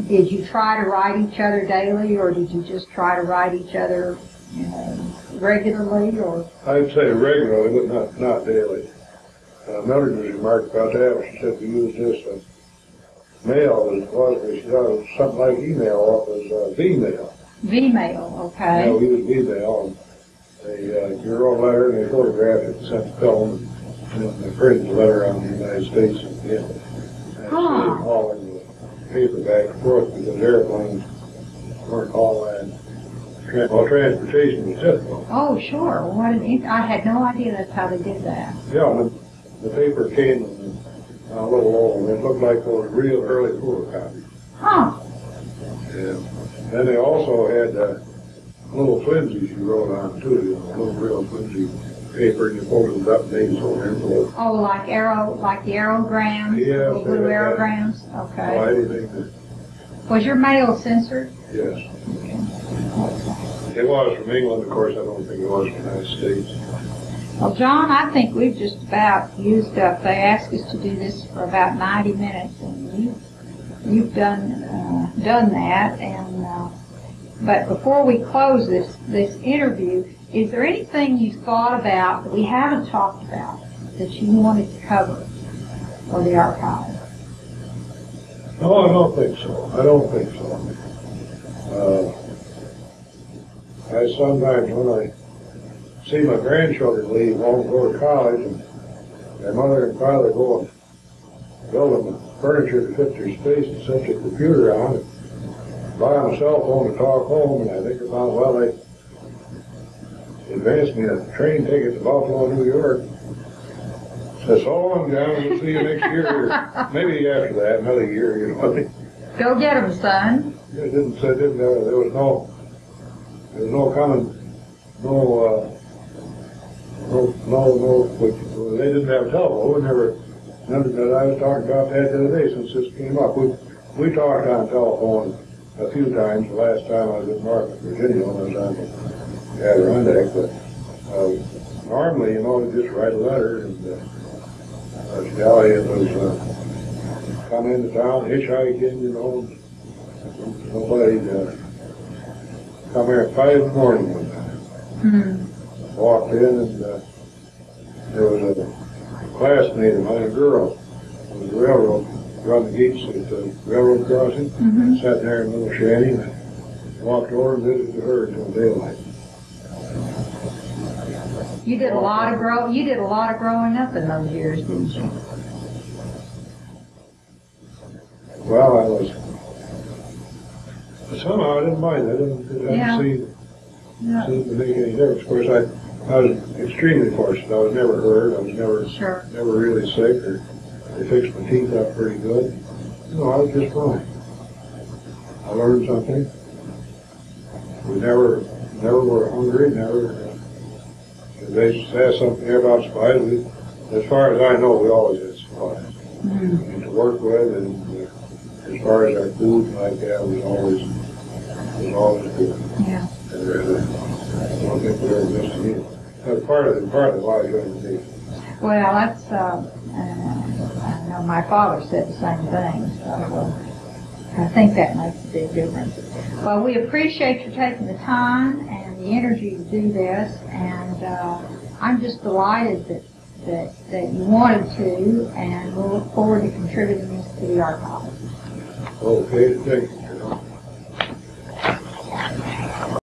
did you try to write each other daily, or did you just try to write each other uh, regularly, or? I'd say regularly, but not, not daily. Uh, Mildred was remarked about that, she said we used this, uh, mail as it she thought it was something like email, it was, uh, V-mail. Know, okay. we used V-mail, and they, uh, you wrote a letter, and they photographed it and sent the film, and then they printed the letter on the United States at the end. And Huh. they hauling the paper back and forth because airplanes weren't all that. Well, transportation was difficult. Oh, sure. What an, I had no idea that's how they did that. Yeah, and the, the paper came in a little old, it looked like those real early photocopies. Huh. And then they also had, uh, little flimsies you wrote on too, you know, little real flimsy paper, and you folded it up and made so envelope. Oh, like arrow, like the aerograms? Yeah. The blue they aerograms? Well, Okay. anything that, Was your mail censored? yes. It was from England, of course, I don't think it was from the United States. Well, John, I think we've just about used up, they asked us to do this for about 90 minutes, and you, you've done, uh, done that, and, uh, but before we close this, this interview, is there anything you thought about that we haven't talked about that you wanted to cover for the archive? No, I don't think so. I don't think so. Uh, I sometimes, when I see my grandchildren leave home, go to college, and their mother and father go and build them furniture to fit their space and set their computer on and buy them a cell phone to talk home, and I think about, well, they advanced me a train ticket to Buffalo, New York. Said, so long, John, we'll see you next year. or [LAUGHS] Maybe after that, another year, you know. Go get get 'em, son. It didn't say, didn't, uh, there was no, there was no coming, no, uh, no, no, no, which, they didn't have telephone, never, none that I was talking about that the other day since this came up. We, we talked on telephone a few times, the last time I was in Norfolk, Virginia, when I was on the Adirondack, but, uh, normally, you know, you just write a letter and, uh, Sally was, uh, come into town hitchhiking, you know, Somebody, uh, come here at five in the morning one time, Hmm. Walked in and, uh, there was a classmate of mine, a girl, on the railroad, run the gates at the railroad crossing, Mhm. sat there in a little shanty, and I walked over and visited her until daylight. You did a lot of grow, you did a lot of growing up in those years, didn't you? Well, I was, somehow I didn't mind, I didn't, Yeah. didn't Yeah. seem to make any difference. Of course, I, I was extremely fortunate, I was never hurt, I was never, Sure. never really sick, or they fixed my teeth up pretty good. No, I was just fine. I learned something. We never, never were hungry, never, uh, they said something here about supplies, we, as far as I know, we always had supplies. Mhm. and to work with, and uh, as far as our food like that was always, was always good. Yeah. And uh, I don't think we ever missed a meal. That's part of, part of why you're going. Well, that's, uh, uh, I know my father said the same thing, so I think that makes a big difference. Well, we appreciate you taking the time and the energy to do this, and uh, I'm just delighted that, that, that you wanted to, and we'll look forward to contributing this to the archive. Okay, thank you.